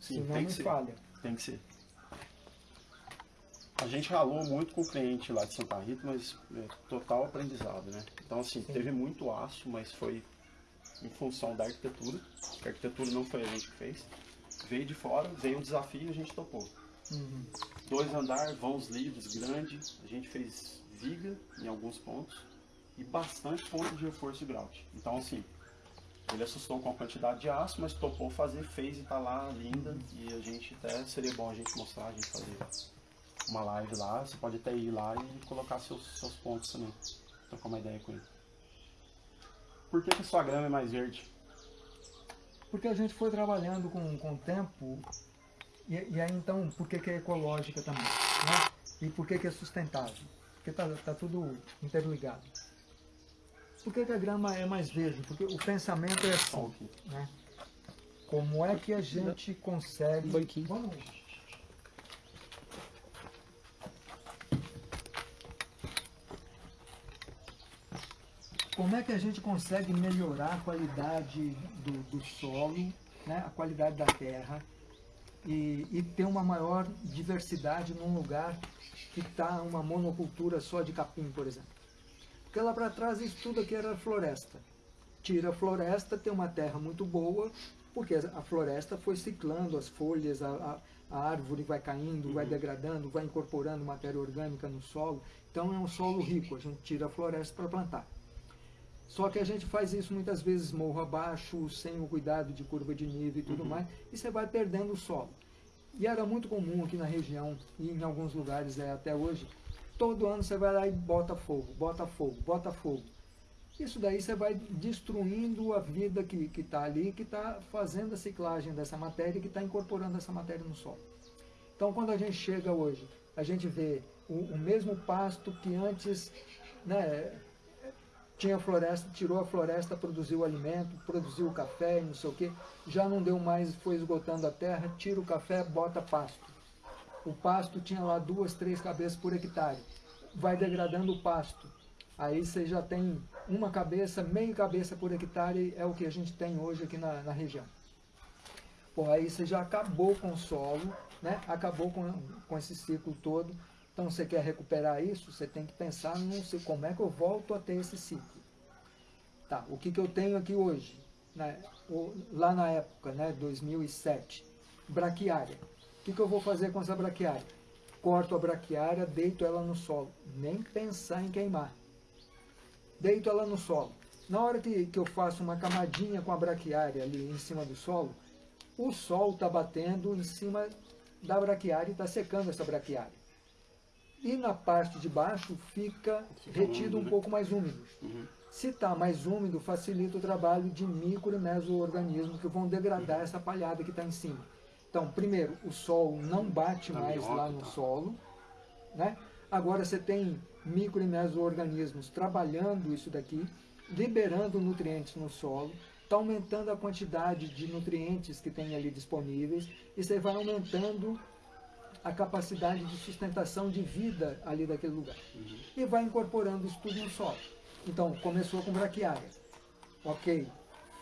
Sim, não tem me que ser. falha. Tem que ser. A gente ralou muito com o cliente lá de Santa Rita, mas é, total aprendizado, né? Então, assim, Sim. teve muito aço, mas foi em função da arquitetura. que A arquitetura não foi a gente que fez. Veio de fora, veio um desafio e a gente topou. Uhum. Dois andar, vãos livres, grande. A gente fez viga em alguns pontos e bastante ponto de reforço de grout. Então, assim, ele assustou com a quantidade de aço, mas topou fazer, fez e tá lá linda. E a gente até seria bom a gente mostrar, a gente fazer uma live lá. Você pode até ir lá e colocar seus, seus pontos também. Trocar uma ideia com ele. Por que, que sua grama é mais verde? Porque a gente foi trabalhando com, com o tempo, e, e aí então, por que, que é ecológica também? Né? E por que, que é sustentável? Porque está tá tudo interligado. Por que, que a grama é mais verde? Porque o pensamento é assim, né? Como é que a gente consegue... Vamos... Como é que a gente consegue melhorar a qualidade do, do solo, né? a qualidade da terra e, e ter uma maior diversidade num lugar que está uma monocultura só de capim, por exemplo? Porque lá para trás isso tudo aqui era floresta. Tira a floresta, tem uma terra muito boa, porque a floresta foi ciclando as folhas, a, a, a árvore vai caindo, vai degradando, vai incorporando matéria orgânica no solo. Então é um solo rico, a gente tira a floresta para plantar. Só que a gente faz isso muitas vezes morro abaixo, sem o cuidado de curva de nível e tudo mais, e você vai perdendo o solo. E era muito comum aqui na região, e em alguns lugares é até hoje, todo ano você vai lá e bota fogo, bota fogo, bota fogo. Isso daí você vai destruindo a vida que está ali, que está fazendo a ciclagem dessa matéria, que está incorporando essa matéria no solo. Então, quando a gente chega hoje, a gente vê o, o mesmo pasto que antes né, tinha floresta, tirou a floresta, produziu alimento, produziu café, não sei o quê, já não deu mais, foi esgotando a terra, tira o café, bota pasto. O pasto tinha lá duas, três cabeças por hectare. Vai degradando o pasto. Aí você já tem uma cabeça, meia cabeça por hectare, é o que a gente tem hoje aqui na, na região. Pô, aí você já acabou com o solo, né? acabou com, com esse ciclo todo. Então você quer recuperar isso, você tem que pensar no como é que eu volto a ter esse ciclo. Tá, o que, que eu tenho aqui hoje? Né? Lá na época, né, 2007, braquiária. O que, que eu vou fazer com essa braquiária? Corto a braquiária, deito ela no solo. Nem pensar em queimar. Deito ela no solo. Na hora que, que eu faço uma camadinha com a braquiária ali em cima do solo, o sol está batendo em cima da braquiária e está secando essa braquiária. E na parte de baixo fica retido um pouco mais úmido. Uhum. Se está mais úmido, facilita o trabalho de micro e meso-organismos que vão degradar essa palhada que está em cima. Então, primeiro, o sol não bate mais lá no tá. solo. Né? Agora você tem micro e meso-organismos trabalhando isso daqui, liberando nutrientes no solo, está aumentando a quantidade de nutrientes que tem ali disponíveis e você vai aumentando a capacidade de sustentação de vida ali daquele lugar. E vai incorporando isso tudo no solo. Então, começou com braquiária. Ok,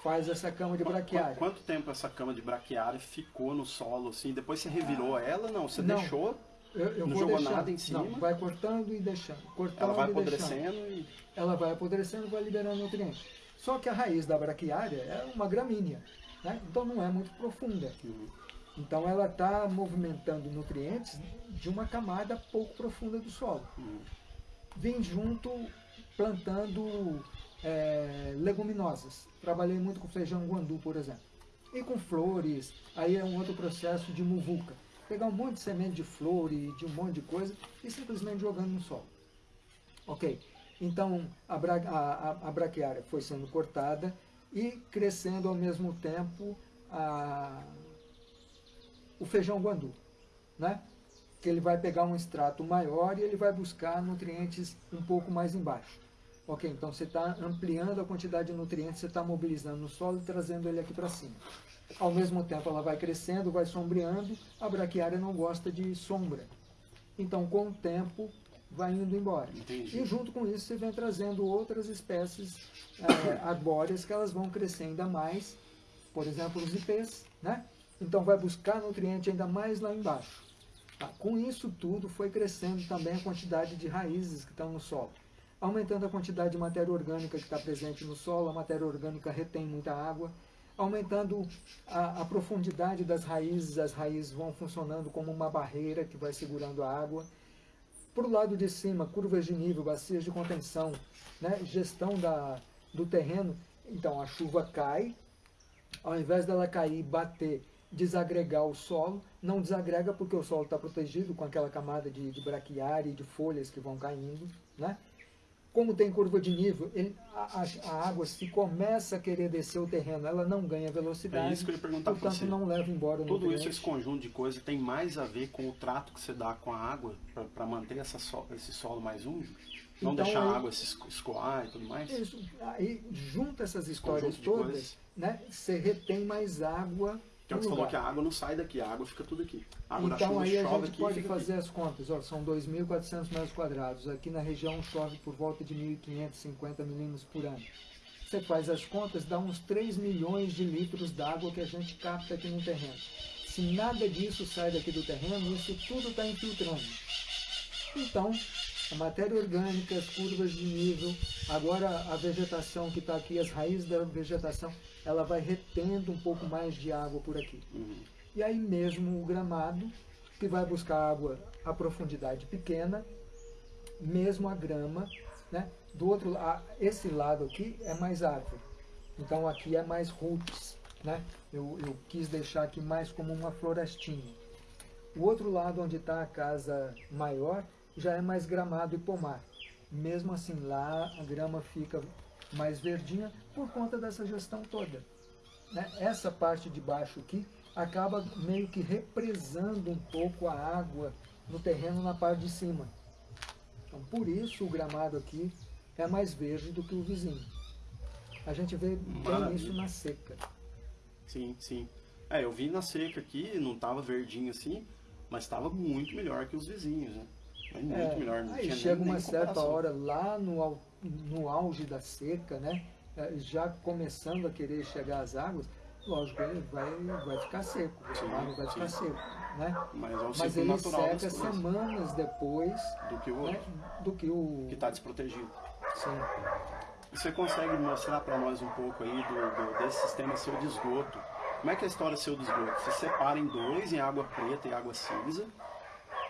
faz essa cama de Qu- braquiária. Quanto tempo essa cama de braquiária ficou no solo assim? Depois você revirou ela? Não, você Não. deixou, Eu, eu Não jogou deixando. nada em cima? Não, vai cortando e deixando. Cortando ela vai e deixando. apodrecendo e. Ela vai apodrecendo e vai liberando nutrientes. Só que a raiz da braquiária é uma gramínea, né? então não é muito profunda. Uhum. Então ela está movimentando nutrientes de uma camada pouco profunda do solo. Uhum. Vim junto plantando é, leguminosas. Trabalhei muito com feijão guandu, por exemplo. E com flores, aí é um outro processo de muvuca. Pegar um monte de semente de flor e de um monte de coisa e simplesmente jogando no solo. Ok, então a, bra a, a, braquiária foi sendo cortada e crescendo ao mesmo tempo a, o feijão guandu, né? que ele vai pegar um extrato maior e ele vai buscar nutrientes um pouco mais embaixo. Ok, então você está ampliando a quantidade de nutrientes, você está mobilizando no solo e trazendo ele aqui para cima. Ao mesmo tempo ela vai crescendo, vai sombreando, a braquiária não gosta de sombra. Então com o tempo vai indo embora. Entendi. E junto com isso você vem trazendo outras espécies é, arbóreas que elas vão crescer ainda mais, por exemplo os ipês, né? Então vai buscar nutriente ainda mais lá embaixo. Tá? Com isso tudo foi crescendo também a quantidade de raízes que estão no solo. Aumentando a quantidade de matéria orgânica que está presente no solo, a matéria orgânica retém muita água, aumentando a, a, profundidade das raízes, as raízes vão funcionando como uma barreira que vai segurando a água. Para o lado de cima, curvas de nível, bacias de contenção, né, gestão da, do terreno. Então a chuva cai, ao invés dela cair e bater, desagregar o solo, não desagrega porque o solo está protegido com aquela camada de, de braquiária e de folhas que vão caindo. Né? Como tem curva de nível, ele, a, a, água, se começa a querer descer o terreno, ela não ganha velocidade. É isso que eu ia perguntar portanto, você. não leva embora o Tudo nutriente. isso, esse conjunto de coisas, tem mais a ver com o trato que você dá com a água para manter essa so, esse solo mais úmido? Não Então, deixar aí- a água se escoar e tudo mais? Isso, aí junta essas histórias todas, coisas. né, você retém mais água Que é que você falou que a água não sai daqui, a água fica tudo aqui. A água da Então chuva aí a chove gente aqui pode fazer as contas. Ó, são 2.400 metros quadrados. Aqui na região chove por volta de 1.550 milímetros por ano. Você faz as contas, dá uns 3 milhões de litros d'água que a gente capta aqui no terreno. Se nada disso sai daqui do terreno, isso tudo está infiltrando. Então, a matéria orgânica, as curvas de nível, agora a vegetação que está aqui, as raízes da vegetação, ela vai retendo um pouco mais de água por aqui. Uhum. E aí mesmo o gramado, que vai buscar água a profundidade pequena, mesmo a grama, né? Do outro lado, esse lado aqui é mais árvore. Então aqui é mais roots, né? Eu, eu quis deixar aqui mais como uma florestinha. O outro lado onde está a casa maior já é mais gramado e pomar. Mesmo assim lá a grama fica mais verdinha por conta dessa gestão toda né, essa parte de baixo aqui acaba meio que represando um pouco a água no terreno na parte de cima. Então, por isso o gramado aqui é mais verde do que o vizinho. A gente vê bem isso na seca. Sim, sim. É, eu vi na seca aqui, não tava verdinho assim, mas estava muito melhor que os vizinhos, né? Mas muito É, melhor, não aí chega nem, uma nem certa hora lá no, no auge da seca, né? eh, já começando a querer chegar às águas, lógico, ele vai, vai ficar seco, o Sim, gramado vai ficar sim. seco. Né? Mas é o Mas ele seca semanas depois do que o né, do que o. está desprotegido. Sim. Você consegue mostrar para nós um pouco aí do, do- desse sistema seu de esgoto? Como é que é a história seu do esgoto? Você separa em dois, em água preta e água cinza,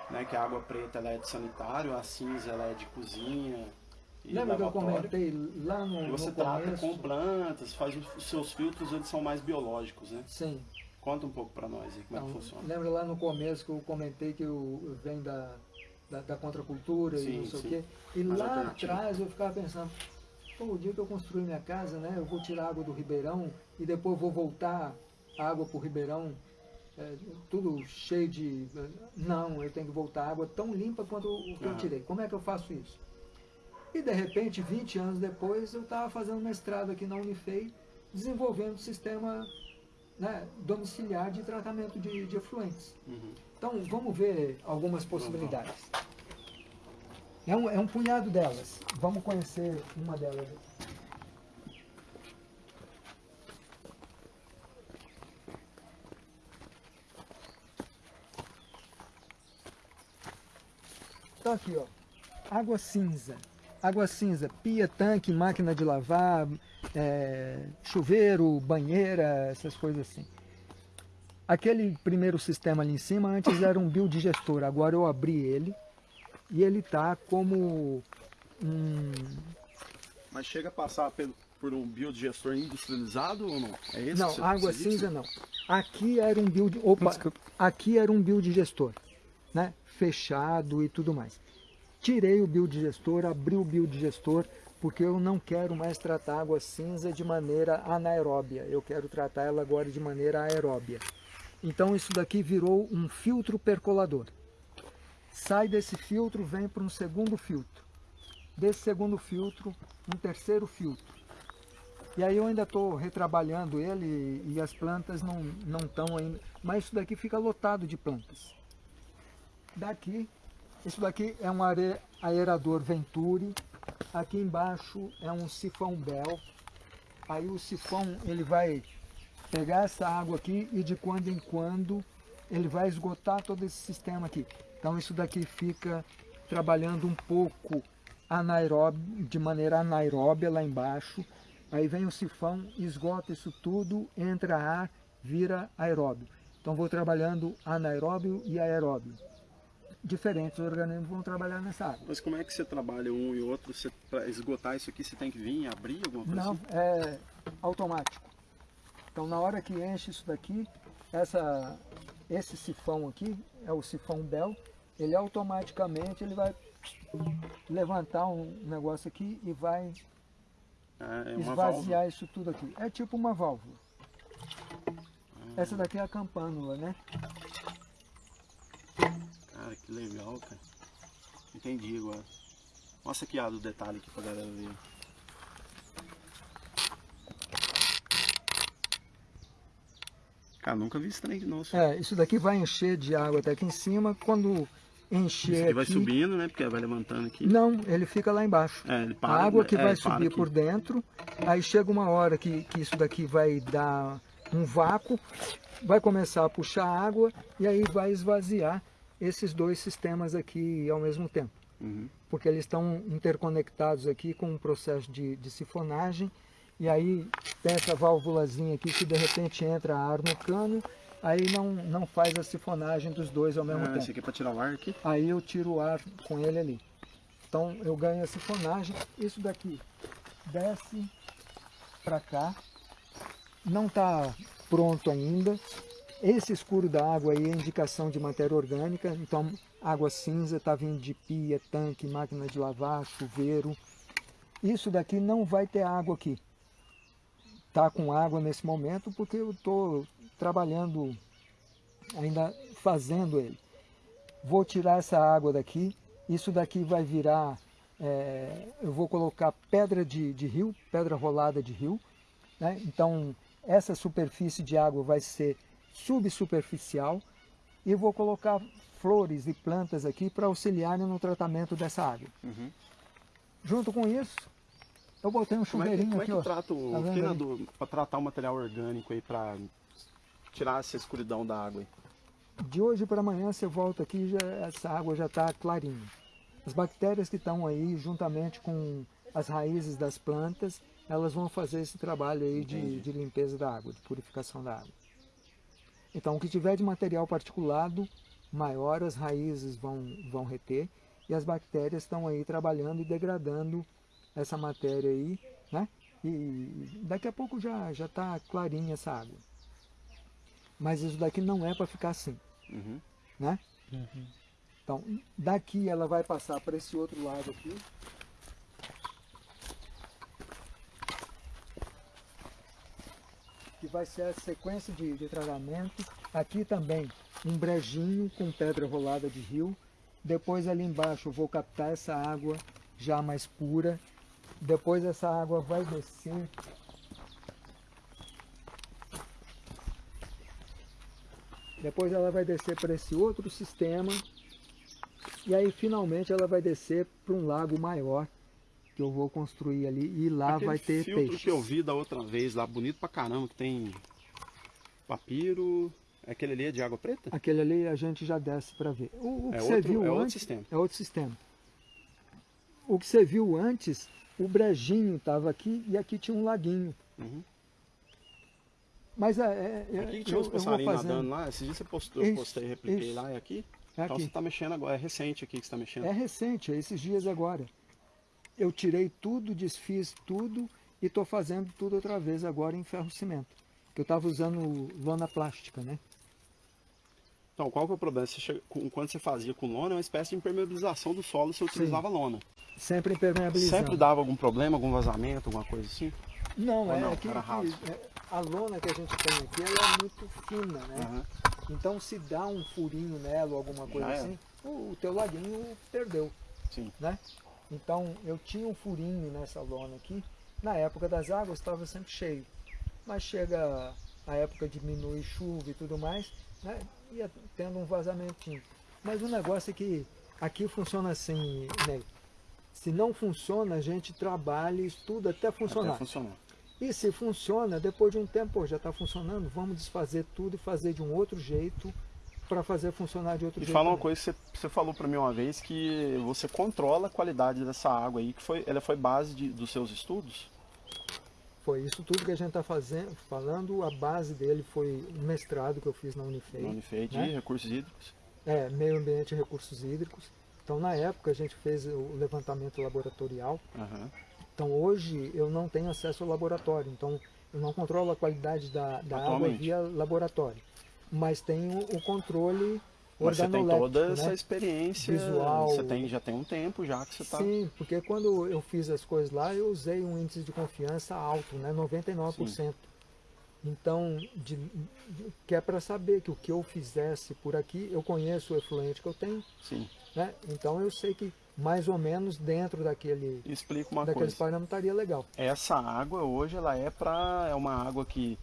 né? Que a água preta ela é de sanitário, a cinza ela é de cozinha Lembra que eu comentei lá no, E você no trata começo? com plantas, faz os, seus filtros, eles são mais biológicos, né? Sim. Conta um pouco para nós aí como é Então, que funciona. lembra lá no começo que eu comentei que eu, venho da, da, da contracultura e Sim, não sei sim. o quê? E Mais lá atrás eu ficava pensando, pô, o dia que eu construir minha casa, né, eu vou tirar água do ribeirão e depois vou voltar a água para o ribeirão, é, tudo cheio de... Não, eu tenho que voltar a água tão limpa quanto o que eu Aham. tirei. Como é que eu faço isso? E de repente, 20 anos depois, eu estava fazendo mestrado aqui na Unifei, desenvolvendo um sistema né, domiciliar de tratamento de, de efluentes. Uhum. Então, vamos ver algumas possibilidades. É um, é um punhado delas. Vamos conhecer uma delas. Então aqui, ó, água cinza. Água cinza, pia, tanque, máquina de lavar, é, chuveiro, banheira, essas coisas assim. Aquele primeiro sistema ali em cima antes era um biodigestor, agora eu abri ele e ele está como um, Mas chega a passar pelo- por um biodigestor industrializado ou não? É esse não, água cinza não. Aqui era um bio, opa, aqui era um biodigestor, né? Fechado e tudo mais. Tirei o biodigestor, abri o biodigestor, porque eu não quero mais tratar água cinza de maneira anaeróbia. Eu quero tratar ela agora de maneira aeróbia. Então isso daqui virou um filtro percolador. Sai desse filtro, vem para um segundo filtro. desse segundo filtro, um terceiro filtro. E aí eu ainda estou retrabalhando ele e as plantas não estão ainda, mas isso daqui fica lotado de plantas. Daqui, isso daqui é um aerador Venturi, aqui embaixo é um sifão Bell, aí o sifão ele vai pegar essa água aqui e de quando em quando ele vai esgotar todo esse sistema aqui. Então isso daqui fica trabalhando um pouco anaeróbio, de maneira anaeróbia lá embaixo. Aí vem o sifão, esgota isso tudo, entra ar, vira aeróbio. Então vou trabalhando anaeróbio e aeróbio. Diferentes organismos vão trabalhar nessa área. Mas como é que você trabalha um e outro? Para esgotar isso aqui, você tem que vir abrir alguma coisa Não, assim? é automático. Então na hora que enche isso daqui, essa, esse sifão aqui, é o sifão Bell, ele automaticamente ele vai levantar um negócio aqui e vai é, é esvaziar válvula. isso tudo aqui. É tipo uma válvula. Essa daqui é a campânula, né? Cara, que legal, cara. Entendi agora. Mostra aqui ó, do detalhe aqui pra galera ver. Cara, nunca vi esse trem de novo. É, isso daqui vai encher de água até aqui em cima. Quando encher Isso aqui vai subindo, né? Porque vai levantando aqui. Não, ele fica lá embaixo. É, ele A para. água que é, vai subir por dentro, aí chega uma hora que, que isso daqui vai dar um vácuo, vai começar a puxar água e aí vai esvaziar esses dois sistemas aqui ao mesmo tempo. Uhum. Porque eles estão interconectados aqui com um processo de, de sifonagem e aí tem essa válvulazinha aqui que de repente entra ar no cano, aí não, não faz a sifonagem dos dois ao mesmo Ah, tempo. esse aqui é pra tirar o ar aqui. Aí eu tiro o ar com ele ali. Então eu ganho a sifonagem. Isso daqui desce para cá. Não está pronto ainda. Esse escuro da água aí é indicação de matéria orgânica. Então água cinza está vindo de pia, tanque, máquina de lavar, chuveiro. Isso daqui não vai ter água aqui. Tá com água nesse momento porque eu estou trabalhando ainda fazendo ele vou tirar essa água daqui, isso daqui vai virar, é, eu vou colocar pedra de, de rio, pedra rolada de rio, né? então essa superfície de água vai ser subsuperficial e vou colocar flores e plantas aqui para auxiliarem no tratamento dessa água. Uhum. Junto com isso, eu botei um Como é que, chuveirinho como é aqui, que ó. trata o, Tá pra tratar o material orgânico aí, pra tirar essa escuridão da água aí? De hoje para amanhã você volta aqui já essa água já está clarinha. As bactérias que estão aí, juntamente com as raízes das plantas, elas vão fazer esse trabalho aí de, de limpeza da água, de purificação da água. Então, o que tiver de material particulado, maior as raízes vão, vão reter e as bactérias estão aí trabalhando e degradando essa matéria aí, né? E daqui a pouco já já está clarinha essa água. Mas isso daqui não é para ficar assim Uhum. né? Então, daqui ela vai passar para esse outro lado aqui. Que vai ser a sequência de, de tratamento. Aqui também um brejinho com pedra rolada de rio. Depois ali embaixo eu vou captar essa água já mais pura. Depois essa água vai descer Depois ela vai descer para esse outro sistema. E aí finalmente ela vai descer para um lago maior que eu vou construir ali e lá Aquele vai ter filtro que eu vi da outra vez lá, bonito pra caramba, que tem papiro. Aquele ali é de água preta? Aquele ali a gente já desce para ver. O, o que É você outro- viu é outro antes sistema. é outro sistema. O que você viu antes, o brejinho estava aqui e aqui tinha um laguinho. Uhum. Mas é, é, Aqui eu, tinha uns passarinhos nadando lá, esses dias você postou, eu Isso, postei, repliquei isso. lá, é aqui? É Então aqui. você tá mexendo agora, é recente aqui que você tá mexendo. É recente, é esses dias agora. Eu tirei tudo, desfiz tudo e estou fazendo tudo outra vez agora em ferro cimento. Que eu estava usando lona plástica, né? Então, qual que é o problema? Você chega- com- quando você fazia com lona, é uma espécie de impermeabilização do solo, você utilizava lona. Sempre impermeabilizando. Sempre dava algum problema, algum vazamento, alguma coisa assim? Não, Ou é não, que, é, a lona que a gente tem aqui ela é muito fina, né? Aham. Então se dá um furinho nela ou alguma coisa Já assim, o, o teu laguinho perdeu, Sim. né? Então eu tinha um furinho nessa lona aqui. Na época das águas estava sempre cheio. Mas chega a época diminui chuva e tudo mais, né? ia tendo um vazamentinho. Mas o negócio é que aqui funciona assim, né? Se não funciona, a gente trabalha e estuda até funcionar. Até funcionar. E se funciona, depois de um tempo, pô, já está funcionando, vamos desfazer tudo e fazer de um outro jeito para fazer funcionar de outro e jeito. E fala uma coisa que você, você falou para mim uma vez, que você controla a qualidade dessa água aí, que foi, ela foi base de, dos seus estudos? Foi isso tudo que a gente está fazendo, falando, a base dele foi um mestrado que eu fiz na Unifei. Na Unifei de né? recursos hídricos. É, meio ambiente e recursos hídricos. Então na época a gente fez o levantamento laboratorial. Uhum. Então hoje eu não tenho acesso ao laboratório, então eu não controlo a qualidade da, da água via laboratório. Mas tenho o controle mas você tem toda né? essa experiência visual. Você tem, já tem um tempo já que você está. Sim, porque quando eu fiz as coisas lá, eu usei um índice de confiança alto, né? 99%. Sim. Então, de, de, que é para saber que o que eu fizesse por aqui, eu conheço o efluente que eu tenho. Sim. Né? Então eu sei que mais ou menos dentro daquele Explica uma daqueles coisa. parâmetros estaria legal. Essa água hoje ela é para é uma água que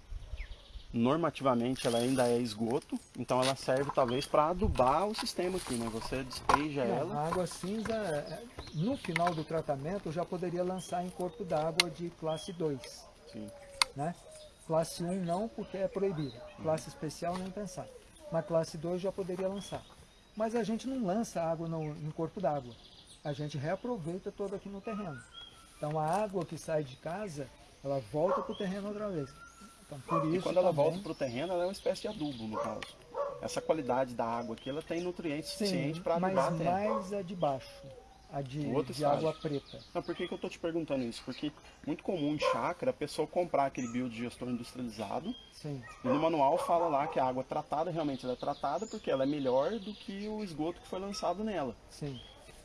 normativamente ela ainda é esgoto, então ela serve talvez para adubar o sistema aqui, né? Você despeja Não, ela. A água cinza, é, no final do tratamento, já poderia lançar em corpo d'água de classe 2. Sim. Né? Classe 1 não, porque é proibido. Classe especial nem pensar. Na classe 2 já poderia lançar. Mas a gente não lança água no, em corpo d'água. A gente reaproveita toda aqui no terreno. Então a água que sai de casa, ela volta para o terreno outra vez. Então, por isso, e quando ela também... volta para o terreno, ela é uma espécie de adubo, no caso. Essa qualidade da água aqui, ela tem nutrientes suficientes para adubar mas a terra. mais a de baixo, a de, de água preta. Não, por que, que eu estou te perguntando isso? Porque muito comum de chácara a pessoa comprar aquele biodigestor industrializado Sim. e no manual fala lá que a água tratada realmente ela é tratada porque ela é melhor do que o esgoto que foi lançado nela. Sim.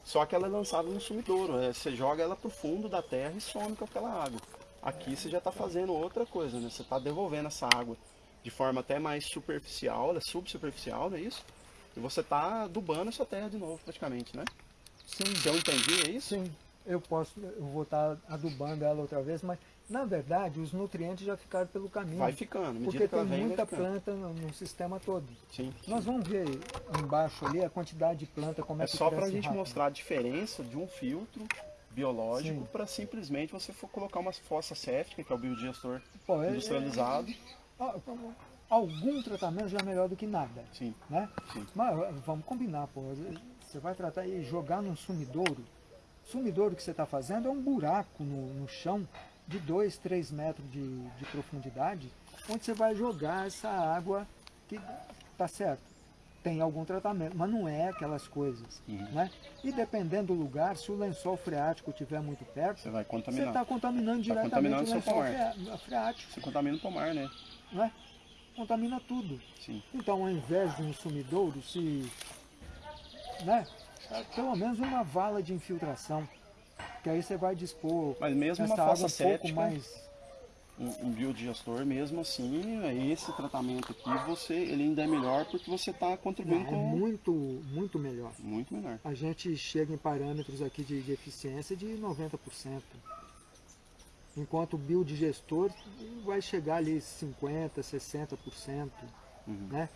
Só que ela é lançada no sumidouro, é, você joga ela para o fundo da terra e some com aquela água. Aqui você já está fazendo outra coisa, né? Você está devolvendo essa água de forma até mais superficial, ela é subsuperficial, não é isso? E você está adubando essa terra de novo praticamente, né? Sim. Se eu entendi, é isso? Sim. Eu posso, eu vou estar adubando ela outra vez, mas na verdade os nutrientes já ficaram pelo caminho. Vai ficando, porque que tem vem, muita planta no, no sistema todo. Sim. Nós vamos ver embaixo ali a quantidade de planta, como é, É que só para a gente rápido. mostrar a diferença de um filtro biológico para simplesmente você for colocar uma fossa séptica, que é o biodigestor Pô, é- industrializado. Ah, então, Algum tratamento já é melhor do que nada. Sim, né? sim. Mas eh, vamos combinar, pô. Você vai tratar e jogar num sumidouro. Sumidouro que você está fazendo é um buraco no, no chão de 2, 3 metros de, de profundidade, onde você vai jogar essa água que tá certo. Tem algum tratamento, mas não é aquelas coisas. Uhum. Né? E dependendo do lugar, se o lençol freático estiver muito perto, Você vai você contaminar. está contaminando diretamente contaminando o seu lençol pomar. freático. Você contamina o pomar, né? Né? Contamina tudo. Sim. Então, ao invés de um sumidouro, se. Né, pelo menos uma vala de infiltração. Que aí você vai dispor Mas mesmo uma fossa um pouco séptica, mais. Um, um biodigestor, mesmo assim, esse tratamento aqui, você, ele ainda é melhor porque você está Não, contribuindo é com... muito, muito melhor. Muito melhor. A gente chega em parâmetros aqui de, de eficiência de 90%. Enquanto o biodigestor vai chegar ali 50%, 60%. Uhum. Né?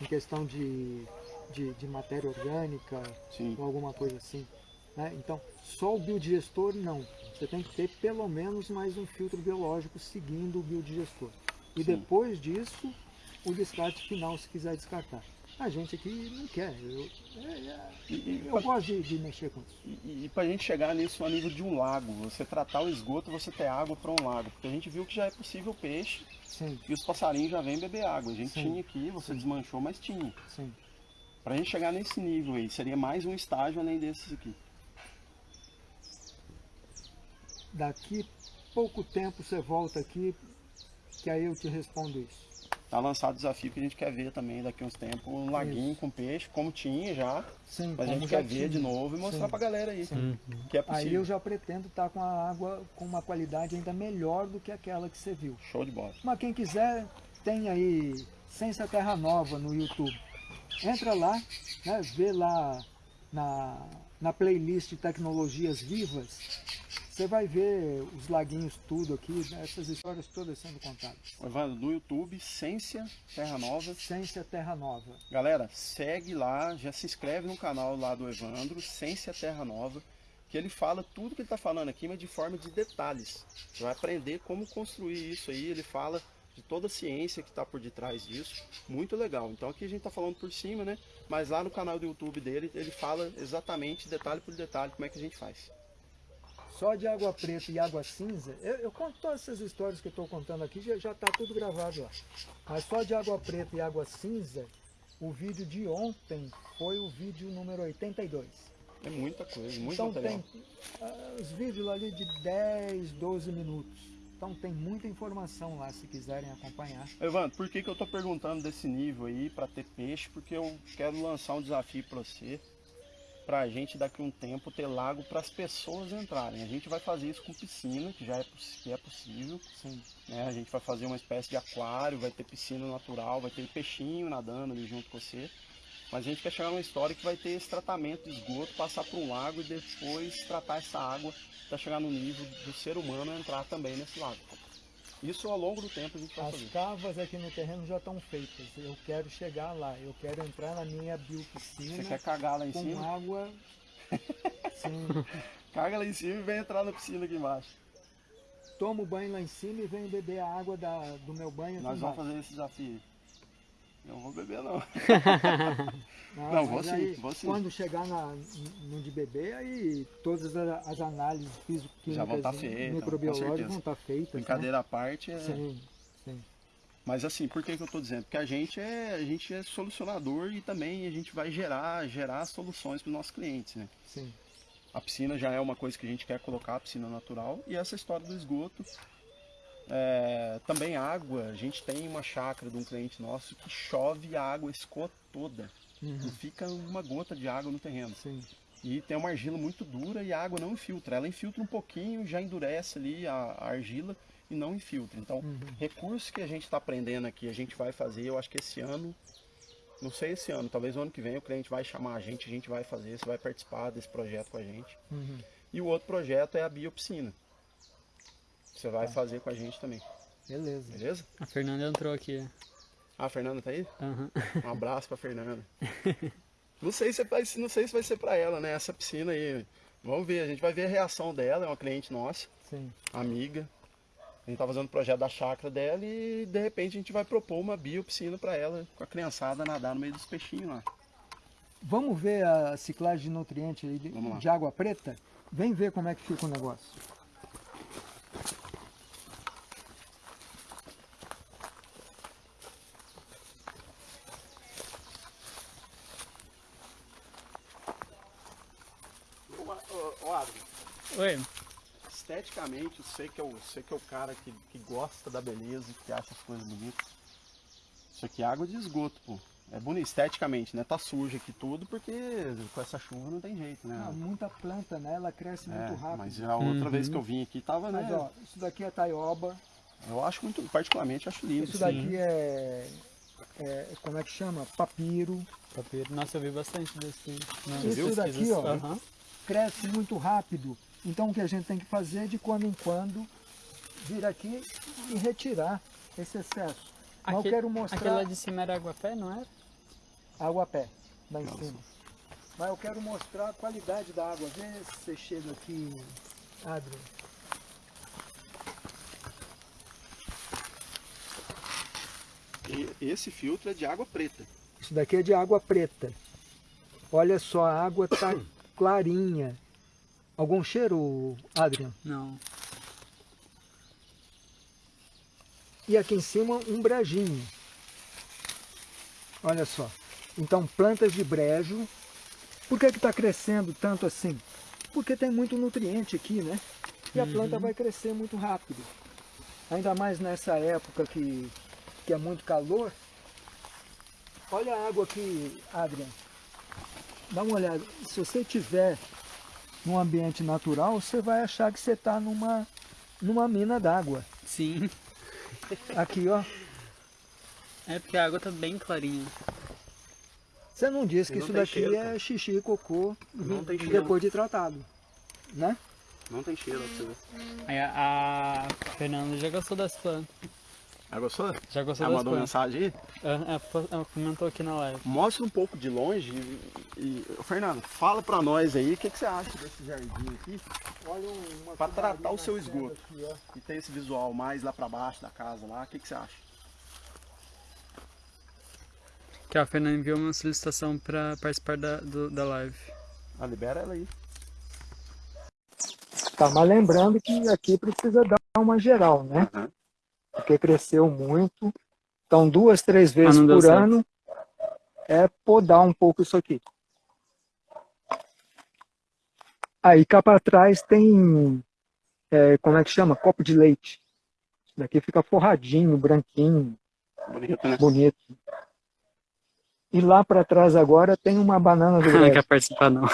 Em questão de, de, de matéria orgânica, Sim. ou alguma coisa assim. né? Então, só o biodigestor não. Você tem que ter pelo menos mais um filtro biológico seguindo o biodigestor. E Sim. depois disso, o descarte final, se quiser descartar. A gente aqui não quer. Eu, é- é- E, e, eu gosto de, de mexer com isso. E, e para a gente chegar nisso a nível de um lago, você tratar o esgoto, você ter água para um lago. Porque a gente viu que já é possível peixe Sim, e os passarinhos já vêm beber água. A gente Sim. tinha aqui, você desmanchou, mas tinha. Para a gente chegar nesse nível aí, seria mais um estágio além desses aqui. Daqui pouco tempo você volta aqui, que aí eu te respondo isso. Tá lançado o desafio que a gente quer ver também daqui a uns tempos, um laguinho com peixe, como tinha já, Sim, mas a gente quer ver tinha. de novo e mostrar Sim. pra galera aí Sim. que é Aí possível. eu já pretendo estar com a água com uma qualidade ainda melhor do que aquela que você viu. Show de bola. Mas quem quiser, tem aí Ciência Terra Nova no YouTube. Entra lá, né, vê lá na, na playlist de tecnologias vivas, você vai ver os laguinhos tudo aqui, né, essas histórias todas sendo contadas. Evandro, no YouTube, Ciência Terra Nova. Ciência Terra Nova. Galera, segue lá, já se inscreve no canal lá do Evandro, Ciência Terra Nova, que ele fala tudo que ele está falando aqui, mas de forma de detalhes. Você vai aprender como construir isso aí, ele fala de toda a ciência que está por detrás disso, muito legal. Então aqui a gente está falando por cima, né? Mas lá no canal do YouTube dele, ele fala exatamente, detalhe por detalhe, como é que a gente faz. Só de água preta e água cinza, eu, eu conto todas essas histórias que eu estou contando aqui, já está tudo gravado lá. Mas só de água preta e água cinza, o vídeo de ontem foi o vídeo número 82. É muita coisa, muito então material. tem uh, os vídeos ali de 10, 12 minutos. Então tem muita informação lá se quiserem acompanhar. Evandro, por que, que eu estou perguntando desse nível aí para ter peixe? Porque eu quero lançar um desafio para você para a gente daqui a um tempo ter lago para as pessoas entrarem. A gente vai fazer isso com piscina, que já é, que é possível. Né? A gente vai fazer uma espécie de aquário, vai ter piscina natural, vai ter peixinho nadando ali junto com você. Mas a gente quer chegar numa história que vai ter esse tratamento de esgoto, passar por um lago e depois tratar essa água para chegar no nível do ser humano entrar também nesse lago. Isso ao longo do tempo a gente vai As fazer. cavas aqui no terreno já estão feitas. Eu quero chegar lá. Eu quero entrar na minha biopiscina. Você quer cagar lá em com cima? água. Sim. Caga lá em cima e vem entrar na piscina aqui embaixo. Tomo banho lá em cima e venho beber a água da, do meu banho aqui Nós vamos fazer esse desafio. Não vou beber não. Não, Não, vou sim, aí, vou sim. Quando chegar na, no de beber, aí todas as, análises físico-químicas Já vão tá e feitas, com microbiológicas vão estar feitas. Brincadeira à parte. É... Sim, sim. Mas assim, por que, que eu estou dizendo? Porque a gente é, a gente é solucionador e também a gente vai gerar, gerar soluções para os nossos clientes, né? sim. A piscina já é uma coisa que a gente quer colocar, a piscina natural. E essa história do esgoto. É, também água, a gente tem uma chácara de um cliente nosso que chove a água, escoa toda. Uhum, Não fica uma gota de água no terreno. sim. E tem uma argila muito dura e a água não infiltra. Ela infiltra um pouquinho, já endurece ali a, a argila e não infiltra. Então, Uhum. recursos que a gente está aprendendo aqui, a gente vai fazer, eu acho que esse ano, não sei esse ano, talvez o ano que vem o cliente vai chamar a gente, a gente vai fazer, você vai participar desse projeto com a gente. Uhum. E o outro projeto é a biopiscina. Você vai fazer com a gente também, Beleza. beleza? A Fernanda entrou aqui. Ah, a Fernanda tá aí? Aham. Um abraço pra Fernanda. Não sei se vai, não sei se vai ser pra ela, né? Essa piscina aí. Vamos ver, a gente vai ver a reação dela, é uma cliente nossa, Sim. amiga. A gente tá fazendo o projeto da chácara dela e de repente a gente vai propor uma biopiscina pra ela, com a criançada nadar no meio dos peixinhos lá. Vamos ver a ciclagem de nutriente de água preta? Vem ver como é que fica o negócio. Oi. esteticamente, você que é o, você que é o cara que, que gosta da beleza, que acha as coisas bonitas. Isso aqui é água de esgoto, pô. É bonito esteticamente, né? Tá sujo aqui tudo porque com essa chuva não tem jeito, né? Ah, muita planta, né? Ela cresce É, muito rápido. mas a outra Uhum. vez que eu vim aqui tava, né? Mas, ó, isso daqui é taioba, Eu acho muito, particularmente, acho lindo. isso sim. daqui é, é- como é que chama? Papiro. Papiro. Nossa, eu vi bastante desse. nas Isso pesquisas. daqui, ó. Aham. Cresce muito rápido. Então o que a gente tem que fazer é de quando em quando vir aqui e retirar esse excesso. Mas eu quero mostrar Aquele lá de cima era água pé, não era? água a pé, lá em Nossa. cima. Mas eu quero mostrar a qualidade da água. Vê se você chega aqui, Adriano. E esse filtro é de água preta. Isso daqui é de água preta. Olha só, a água tá clarinha. Algum cheiro, Adriano? Não. E aqui em cima um brejinho. Olha só. Então plantas de brejo. Por que está crescendo tanto assim? Porque tem muito nutriente aqui, né? E a planta vai crescer muito rápido. Ainda mais nessa época que, que é muito calor. Olha a água aqui, Adrian. Dá uma olhada. Se você tiver num ambiente natural, você vai achar que você está numa, numa mina d'água. Sim. Aqui, ó. É porque a água tá bem clarinha. Você não disse que Não isso daqui cheiro, é cara. xixi e cocô Não tem cheiro. depois de tratado, né? Não tem cheiro. Aí a, a Fernanda já gostou das plantas. Ah, gostou? Já gostou Ela das mandou plantas. mensagem aí? Ela, ela po- ela comentou aqui na live. Mostra um pouco de longe e, e- Fernando, fala pra nós aí o que, que você acha desse jardim aqui Olha uma Pra tratar o seu esgoto. aqui, e tem esse visual mais lá pra baixo da casa lá, o que, que você acha? Que a Fernanda enviou uma solicitação pra participar da, do- da live. Ah, libera ela aí. Tá, mas lembrando que aqui precisa dar uma geral, né? Aham. Porque cresceu muito. Então, duas, três vezes deu por certo. ano é podar um pouco isso aqui. Aí cá para trás tem, é, como é que chama? Copo de leite. Isso daqui fica forradinho, branquinho, Bonito, né? bonito. E lá para trás agora tem uma banana do Não quer participar, não.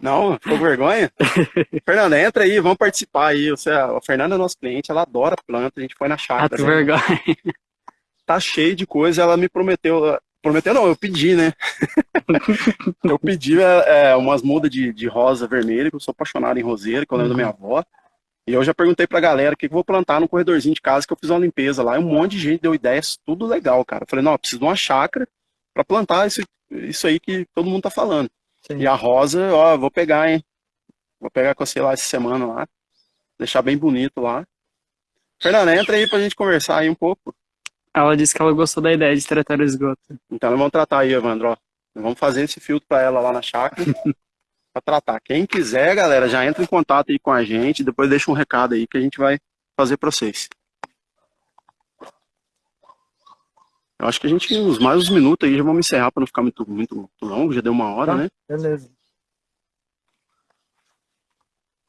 Não, ficou vergonha? Fernanda, entra aí, vamos participar aí. Você, a Fernanda é nosso cliente, ela adora planta, a gente foi na Ah, chácara. que né? vergonha. Tá cheio de coisa, ela me prometeu. Prometeu não, eu pedi, né? eu pedi é, é, umas mudas de, de rosa vermelha, que eu sou apaixonado em roseira, que eu lembro da minha avó. E eu já perguntei pra galera o que que eu vou plantar no corredorzinho de casa, que eu fiz uma limpeza lá, e um monte de gente deu ideias, tudo legal, cara. Eu falei, não, eu preciso de uma chácara pra plantar isso, isso aí que todo mundo tá falando. Sim. E a rosa, ó, eu vou pegar, hein? Vou pegar com você lá essa semana lá. Deixar bem bonito lá. Fernanda, entra aí pra gente conversar aí um pouco. Ela disse que ela gostou da ideia de tratar o esgoto. Então nós vamos tratar aí, Evandro, ó. Nós vamos fazer esse filtro pra ela lá na chácara. pra tratar. Quem quiser, galera, já entra em contato aí com a gente. Depois deixa um recado aí que a gente vai fazer pra vocês. Eu acho que a gente, uns mais uns minutos aí, já vamos encerrar pra não ficar muito, muito, muito longo. Já deu uma hora, Tá. né? Beleza.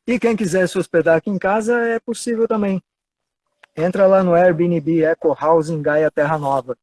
E quem quiser se hospedar aqui em casa, é possível também. Entra lá no Airbnb Eco House em Gaia Terra Nova.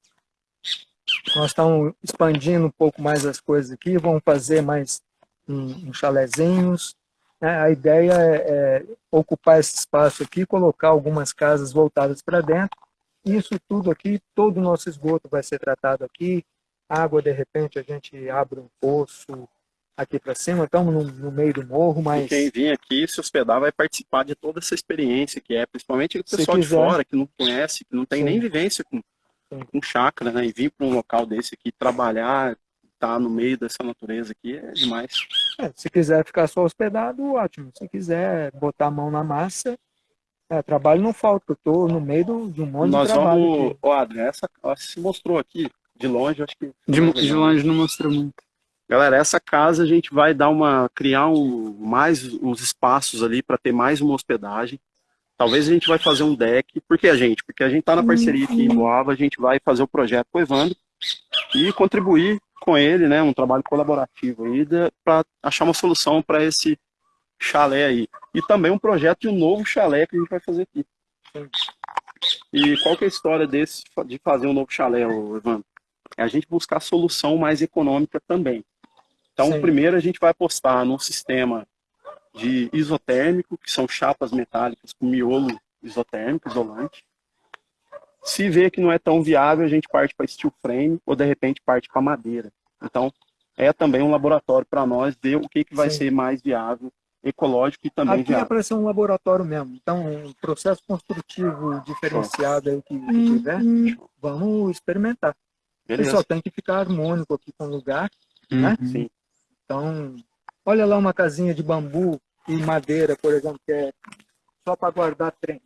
Nós estamos expandindo um pouco mais as coisas aqui, vamos fazer mais um, uns chalezinhos. né? A ideia é, é ocupar esse espaço aqui, colocar algumas casas voltadas para dentro. Isso tudo aqui, todo o nosso esgoto vai ser tratado aqui. Água, de repente, a gente abre um poço, aqui para cima, estamos no, no meio do morro, E mas quem vir aqui se hospedar vai participar de toda essa experiência que é, principalmente o pessoal de fora que não conhece, que não tem Sim. nem vivência com, Sim. com chácara, né? E vir para um local desse aqui, trabalhar, estar no meio dessa natureza aqui é demais. é, se quiser ficar só hospedado, ótimo. Se quiser botar a mão na massa, é, trabalho não falta, eu estou no meio do- de um monte Nós de trabalho vamos. aqui. Ó, Adri, essa se mostrou aqui, de longe, acho que. De, de longe não mostrou muito. Galera, essa casa a gente vai dar uma. criar um, mais uns espaços ali para ter mais uma hospedagem. Talvez a gente vai fazer um deck. Por que a gente? Porque a gente está na parceria aqui em Boava, a gente vai fazer o projeto com o Evandro e contribuir com ele, né? Um trabalho colaborativo aí para achar uma solução para esse chalé aí. E também um projeto de um novo chalé que a gente vai fazer aqui. E qual que é a história desse de fazer um novo chalé, Evandro? É a gente buscar solução mais econômica também. Então, Sim. primeiro a gente vai apostar num sistema de isotérmico, que são chapas metálicas com miolo isotérmico, isolante. Se vê que não é tão viável, a gente parte para steel frame ou de repente parte para madeira. Então, é também um laboratório para nós ver o que, que vai Sim. ser mais viável, ecológico e também Aqui é viável. para ser um laboratório mesmo. Então, um processo construtivo diferenciado aí que, que Hum, tiver, vamos experimentar. Beleza? só tem que ficar harmônico aqui com o lugar. Né? Uhum. Sim. Então, olha lá uma casinha de bambu e madeira, por exemplo, que é só para guardar trem.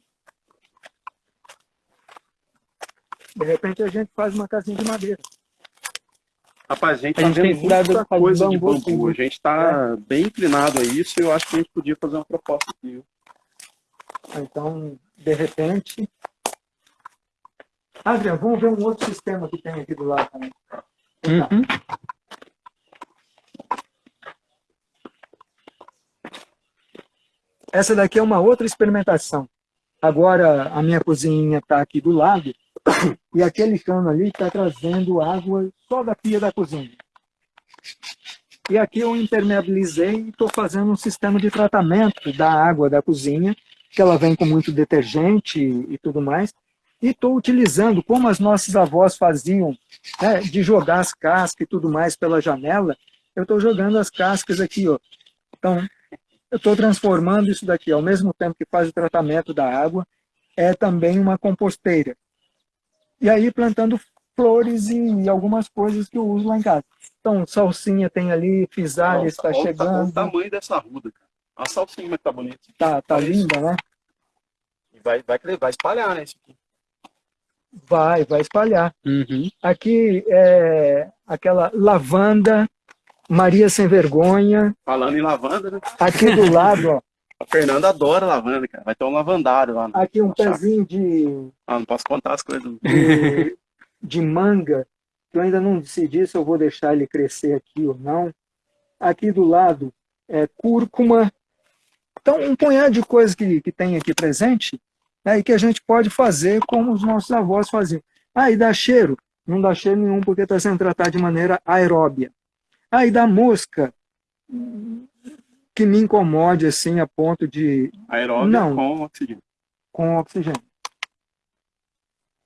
De repente a gente faz uma casinha de madeira. Rapaz, a gente A tá gente tem vendo cuidado muita coisa de bambu, bambu. A gente tá bem inclinado a isso e eu acho que a gente podia fazer uma proposta aqui. Então, de repente. Adriano, vamos ver um outro sistema que tem aqui do lado também. Uhum. Essa daqui é uma outra experimentação. Agora a minha cozinha está aqui do lado e aquele cano ali está trazendo água só da pia da cozinha. E aqui eu impermeabilizei e estou fazendo um sistema de tratamento da água da cozinha, que ela vem com muito detergente e, tudo mais. E estou utilizando, como as nossas avós faziam, né, de jogar as cascas e tudo mais pela janela, eu estou jogando as cascas aqui. Ó. Então, eu estou transformando isso daqui, ao mesmo tempo que faz o tratamento da água, é também uma composteira. E aí plantando flores e algumas coisas que eu uso lá em casa. Então, salsinha tem ali, fisalha está chegando. Olha o tamanho dessa ruda, cara. A salsinha está bonita. Tá, tá linda, né? vai, vai, vai espalhar, né? Isso aqui. Vai, vai espalhar. Uhum. Aqui é aquela lavanda, Maria Sem Vergonha. Falando em lavanda, né? Aqui do lado, ó. A Fernanda adora lavanda, cara. Vai ter um lavandário lá. Aqui um pezinho de... Ah, não posso contar as coisas. De, de manga. Eu ainda não decidi se eu vou deixar ele crescer aqui ou não. Aqui do lado é cúrcuma. Então, um punhado de coisas que, que tem aqui presente né, e que a gente pode fazer como os nossos avós faziam. Ah, e dá cheiro? Não dá cheiro nenhum porque está sendo tratado de maneira aeróbia. Ah, e dá mosca? Que me incomode assim a ponto de... Aeróbia não, com oxigênio. Com oxigênio.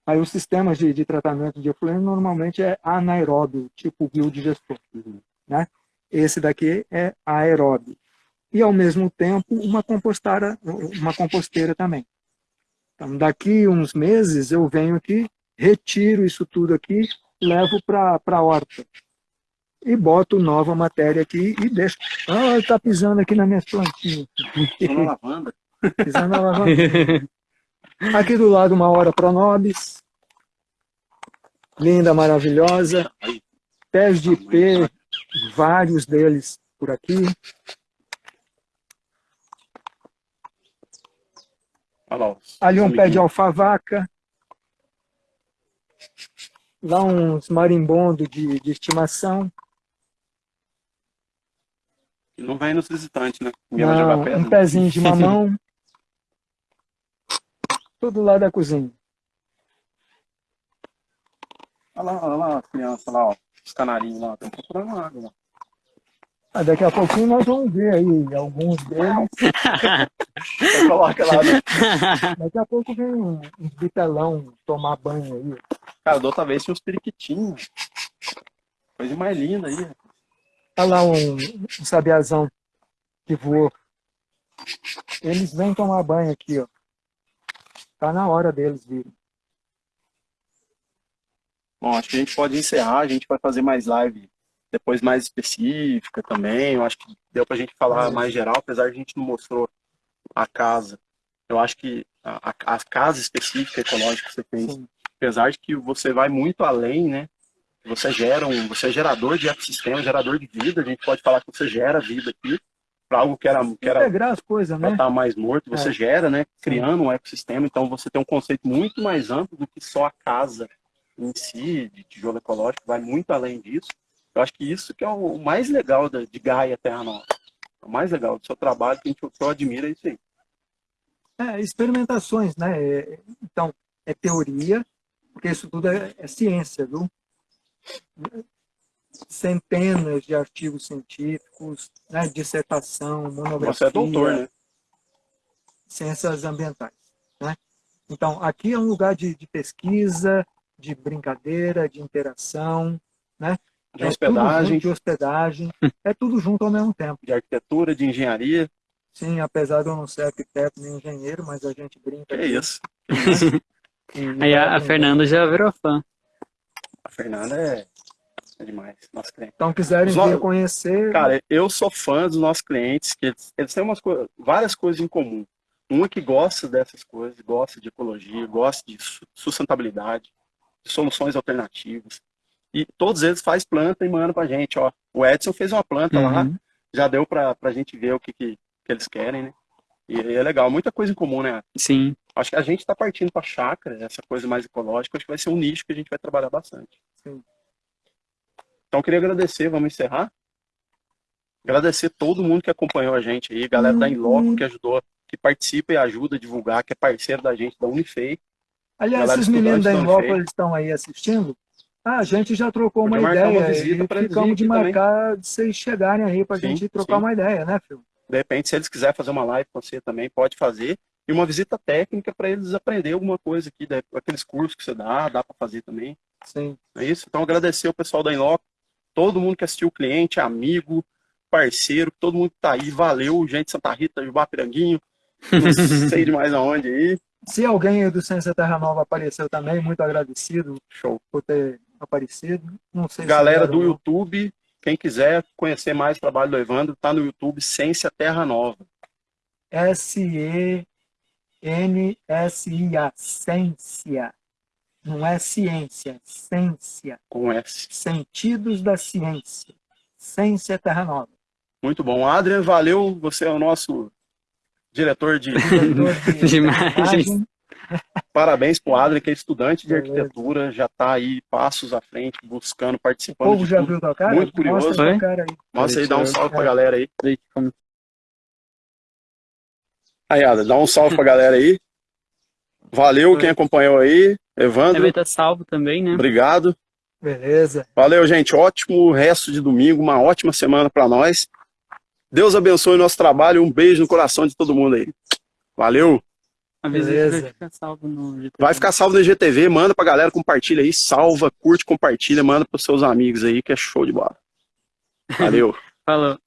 Aí os sistemas de, de tratamento de efluente normalmente é anaeróbio, tipo biodigestor. Uhum. Né? Esse daqui é aeróbio. E ao mesmo tempo uma composteira, uma composteira também. Então, daqui uns meses eu venho aqui, retiro isso tudo aqui, levo para a horta. E boto nova matéria aqui e deixo. Ah, está pisando aqui nas minhas plantinhas. Pisando na lavanda. Pisando na lavanda. Aqui do lado uma hora Pronobis. Linda, maravilhosa. Pés de ipê, vários deles por aqui. Ali um pé de alfavaca. Lá uns marimbondo de, de estimação. Não vai nos visitantes, né? Não, um pezinho de mamão. Tudo lá da cozinha. Olha lá, olha lá as crianças lá, ó. Os canarinhos lá, estão procurando água lá. Ah, daqui a pouquinho nós vamos ver aí alguns deles. coloca lá. Né? Daqui a pouco vem um, um bitelão tomar banho aí. Cara, da outra vez tinha uns periquitinhos. Coisa mais linda aí. Olha lá um, um sabiazão que voou. Eles vêm tomar banho aqui, ó. Tá na hora deles virem. Bom, acho que a gente pode encerrar, a gente vai fazer mais live depois mais específica também. Eu acho que deu para a gente falar mais geral, apesar de a gente não mostrou a casa. Eu acho que a, a, a casa específica ecológica que você fez, Sim. apesar de que você vai muito além, né? Você gera um, você é gerador de ecossistema, gerador de vida. A gente pode falar que você gera vida aqui para algo que era que era integrar as coisas, né? Tá mais morto, você é. gera, né? Criando um ecossistema. Então você tem um conceito muito mais amplo do que só a casa em si, de tijolo ecológico, vai muito além disso. Eu acho que isso que é o mais legal de Gaia Terra Nova. O mais legal do seu trabalho, que, a gente, que eu admiro, é isso aí. É, experimentações, né? É, então, é teoria, porque isso tudo é, é ciência, viu? Centenas de artigos científicos, né? dissertação, monografia. Você é doutor, né? Ciências ambientais, né? Então, aqui é um lugar de, de pesquisa, de brincadeira, de interação, né? de é hospedagem. de hospedagem, é tudo junto ao mesmo tempo. De arquitetura, de engenharia. Sim, apesar de eu não ser arquiteto nem engenheiro, mas a gente brinca. É isso. Aí a, a Fernanda já virou fã. Fernanda é, é demais, nosso cliente. Então, quiserem vir conhecer... Cara, eu sou fã dos nossos clientes, que eles, eles têm umas co várias coisas em comum. Um é que gosta dessas coisas, gosta de ecologia, gosta de sustentabilidade, de soluções alternativas. E todos eles fazem planta e mandam pra gente, ó. O Edson fez uma planta uhum. lá, já deu pra, pra gente ver o que, que, que eles querem, né? E, é legal, muita coisa em comum, né? Sim. Acho que a gente está partindo para chácara, essa coisa mais ecológica, acho que vai ser um nicho que a gente vai trabalhar bastante. Sim. Então, eu queria agradecer, vamos encerrar? Agradecer todo mundo que acompanhou a gente aí, galera uhum. da Inloco que ajudou, que participa e ajuda a divulgar, que é parceiro da gente, da Unifei. Aliás, esses meninos da Inloco, eles estão aí assistindo? Ah, a gente já trocou uma ideia uma visita e ficamos de marcar também. de vocês chegarem aí para a gente trocar sim. uma ideia, né, Phil? De repente, se eles quiserem fazer uma live com você também, pode fazer. e uma visita técnica para eles aprender alguma coisa aqui, né? aqueles cursos que você dá, dá para fazer também. Sim. É isso? Então agradecer o pessoal da Inloco, todo mundo que assistiu o cliente, amigo, parceiro, todo mundo que tá aí, valeu, gente de Santa Rita, Jubá Piranguinho, não sei de mais aonde aí. Se alguém do Ciência Terra Nova apareceu também, muito agradecido Show. por ter aparecido. Não sei se Galera era do. YouTube, quem quiser conhecer mais o trabalho do Evandro, tá no YouTube Ciência Terra Nova. S-E-N-S-I-A, ciência. Não é ciência, ciência. Com S. Sentidos da ciência. Ciência Terra Nova. Muito bom. Adrian, valeu. Você é o nosso diretor de. Diretor De imagens. Parabéns pro Adrian, que é estudante de arquitetura, já tá aí passos à frente, buscando, O participando. povo de já tudo. viu tua cara? Muito curioso, Mostra hein? cara aí. Nossa, aí dá um salve pra É. galera aí. Aí, Adrian, dá um salve pra galera aí. Valeu quem acompanhou aí. Evandro, vai estar salvo também, né? obrigado. Beleza. Valeu, gente. Ótimo resto de domingo, uma ótima semana pra nós. Deus abençoe o nosso trabalho. Um beijo no coração de todo mundo aí. Valeu. Vai ficar salvo no GTV. Vai ficar salvo no IGTV, manda pra galera, compartilha aí, salva, curte, compartilha, manda pros seus amigos aí, que é show de bola. Valeu. Falou.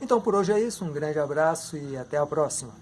Então por hoje é isso. Um grande abraço e até a próxima.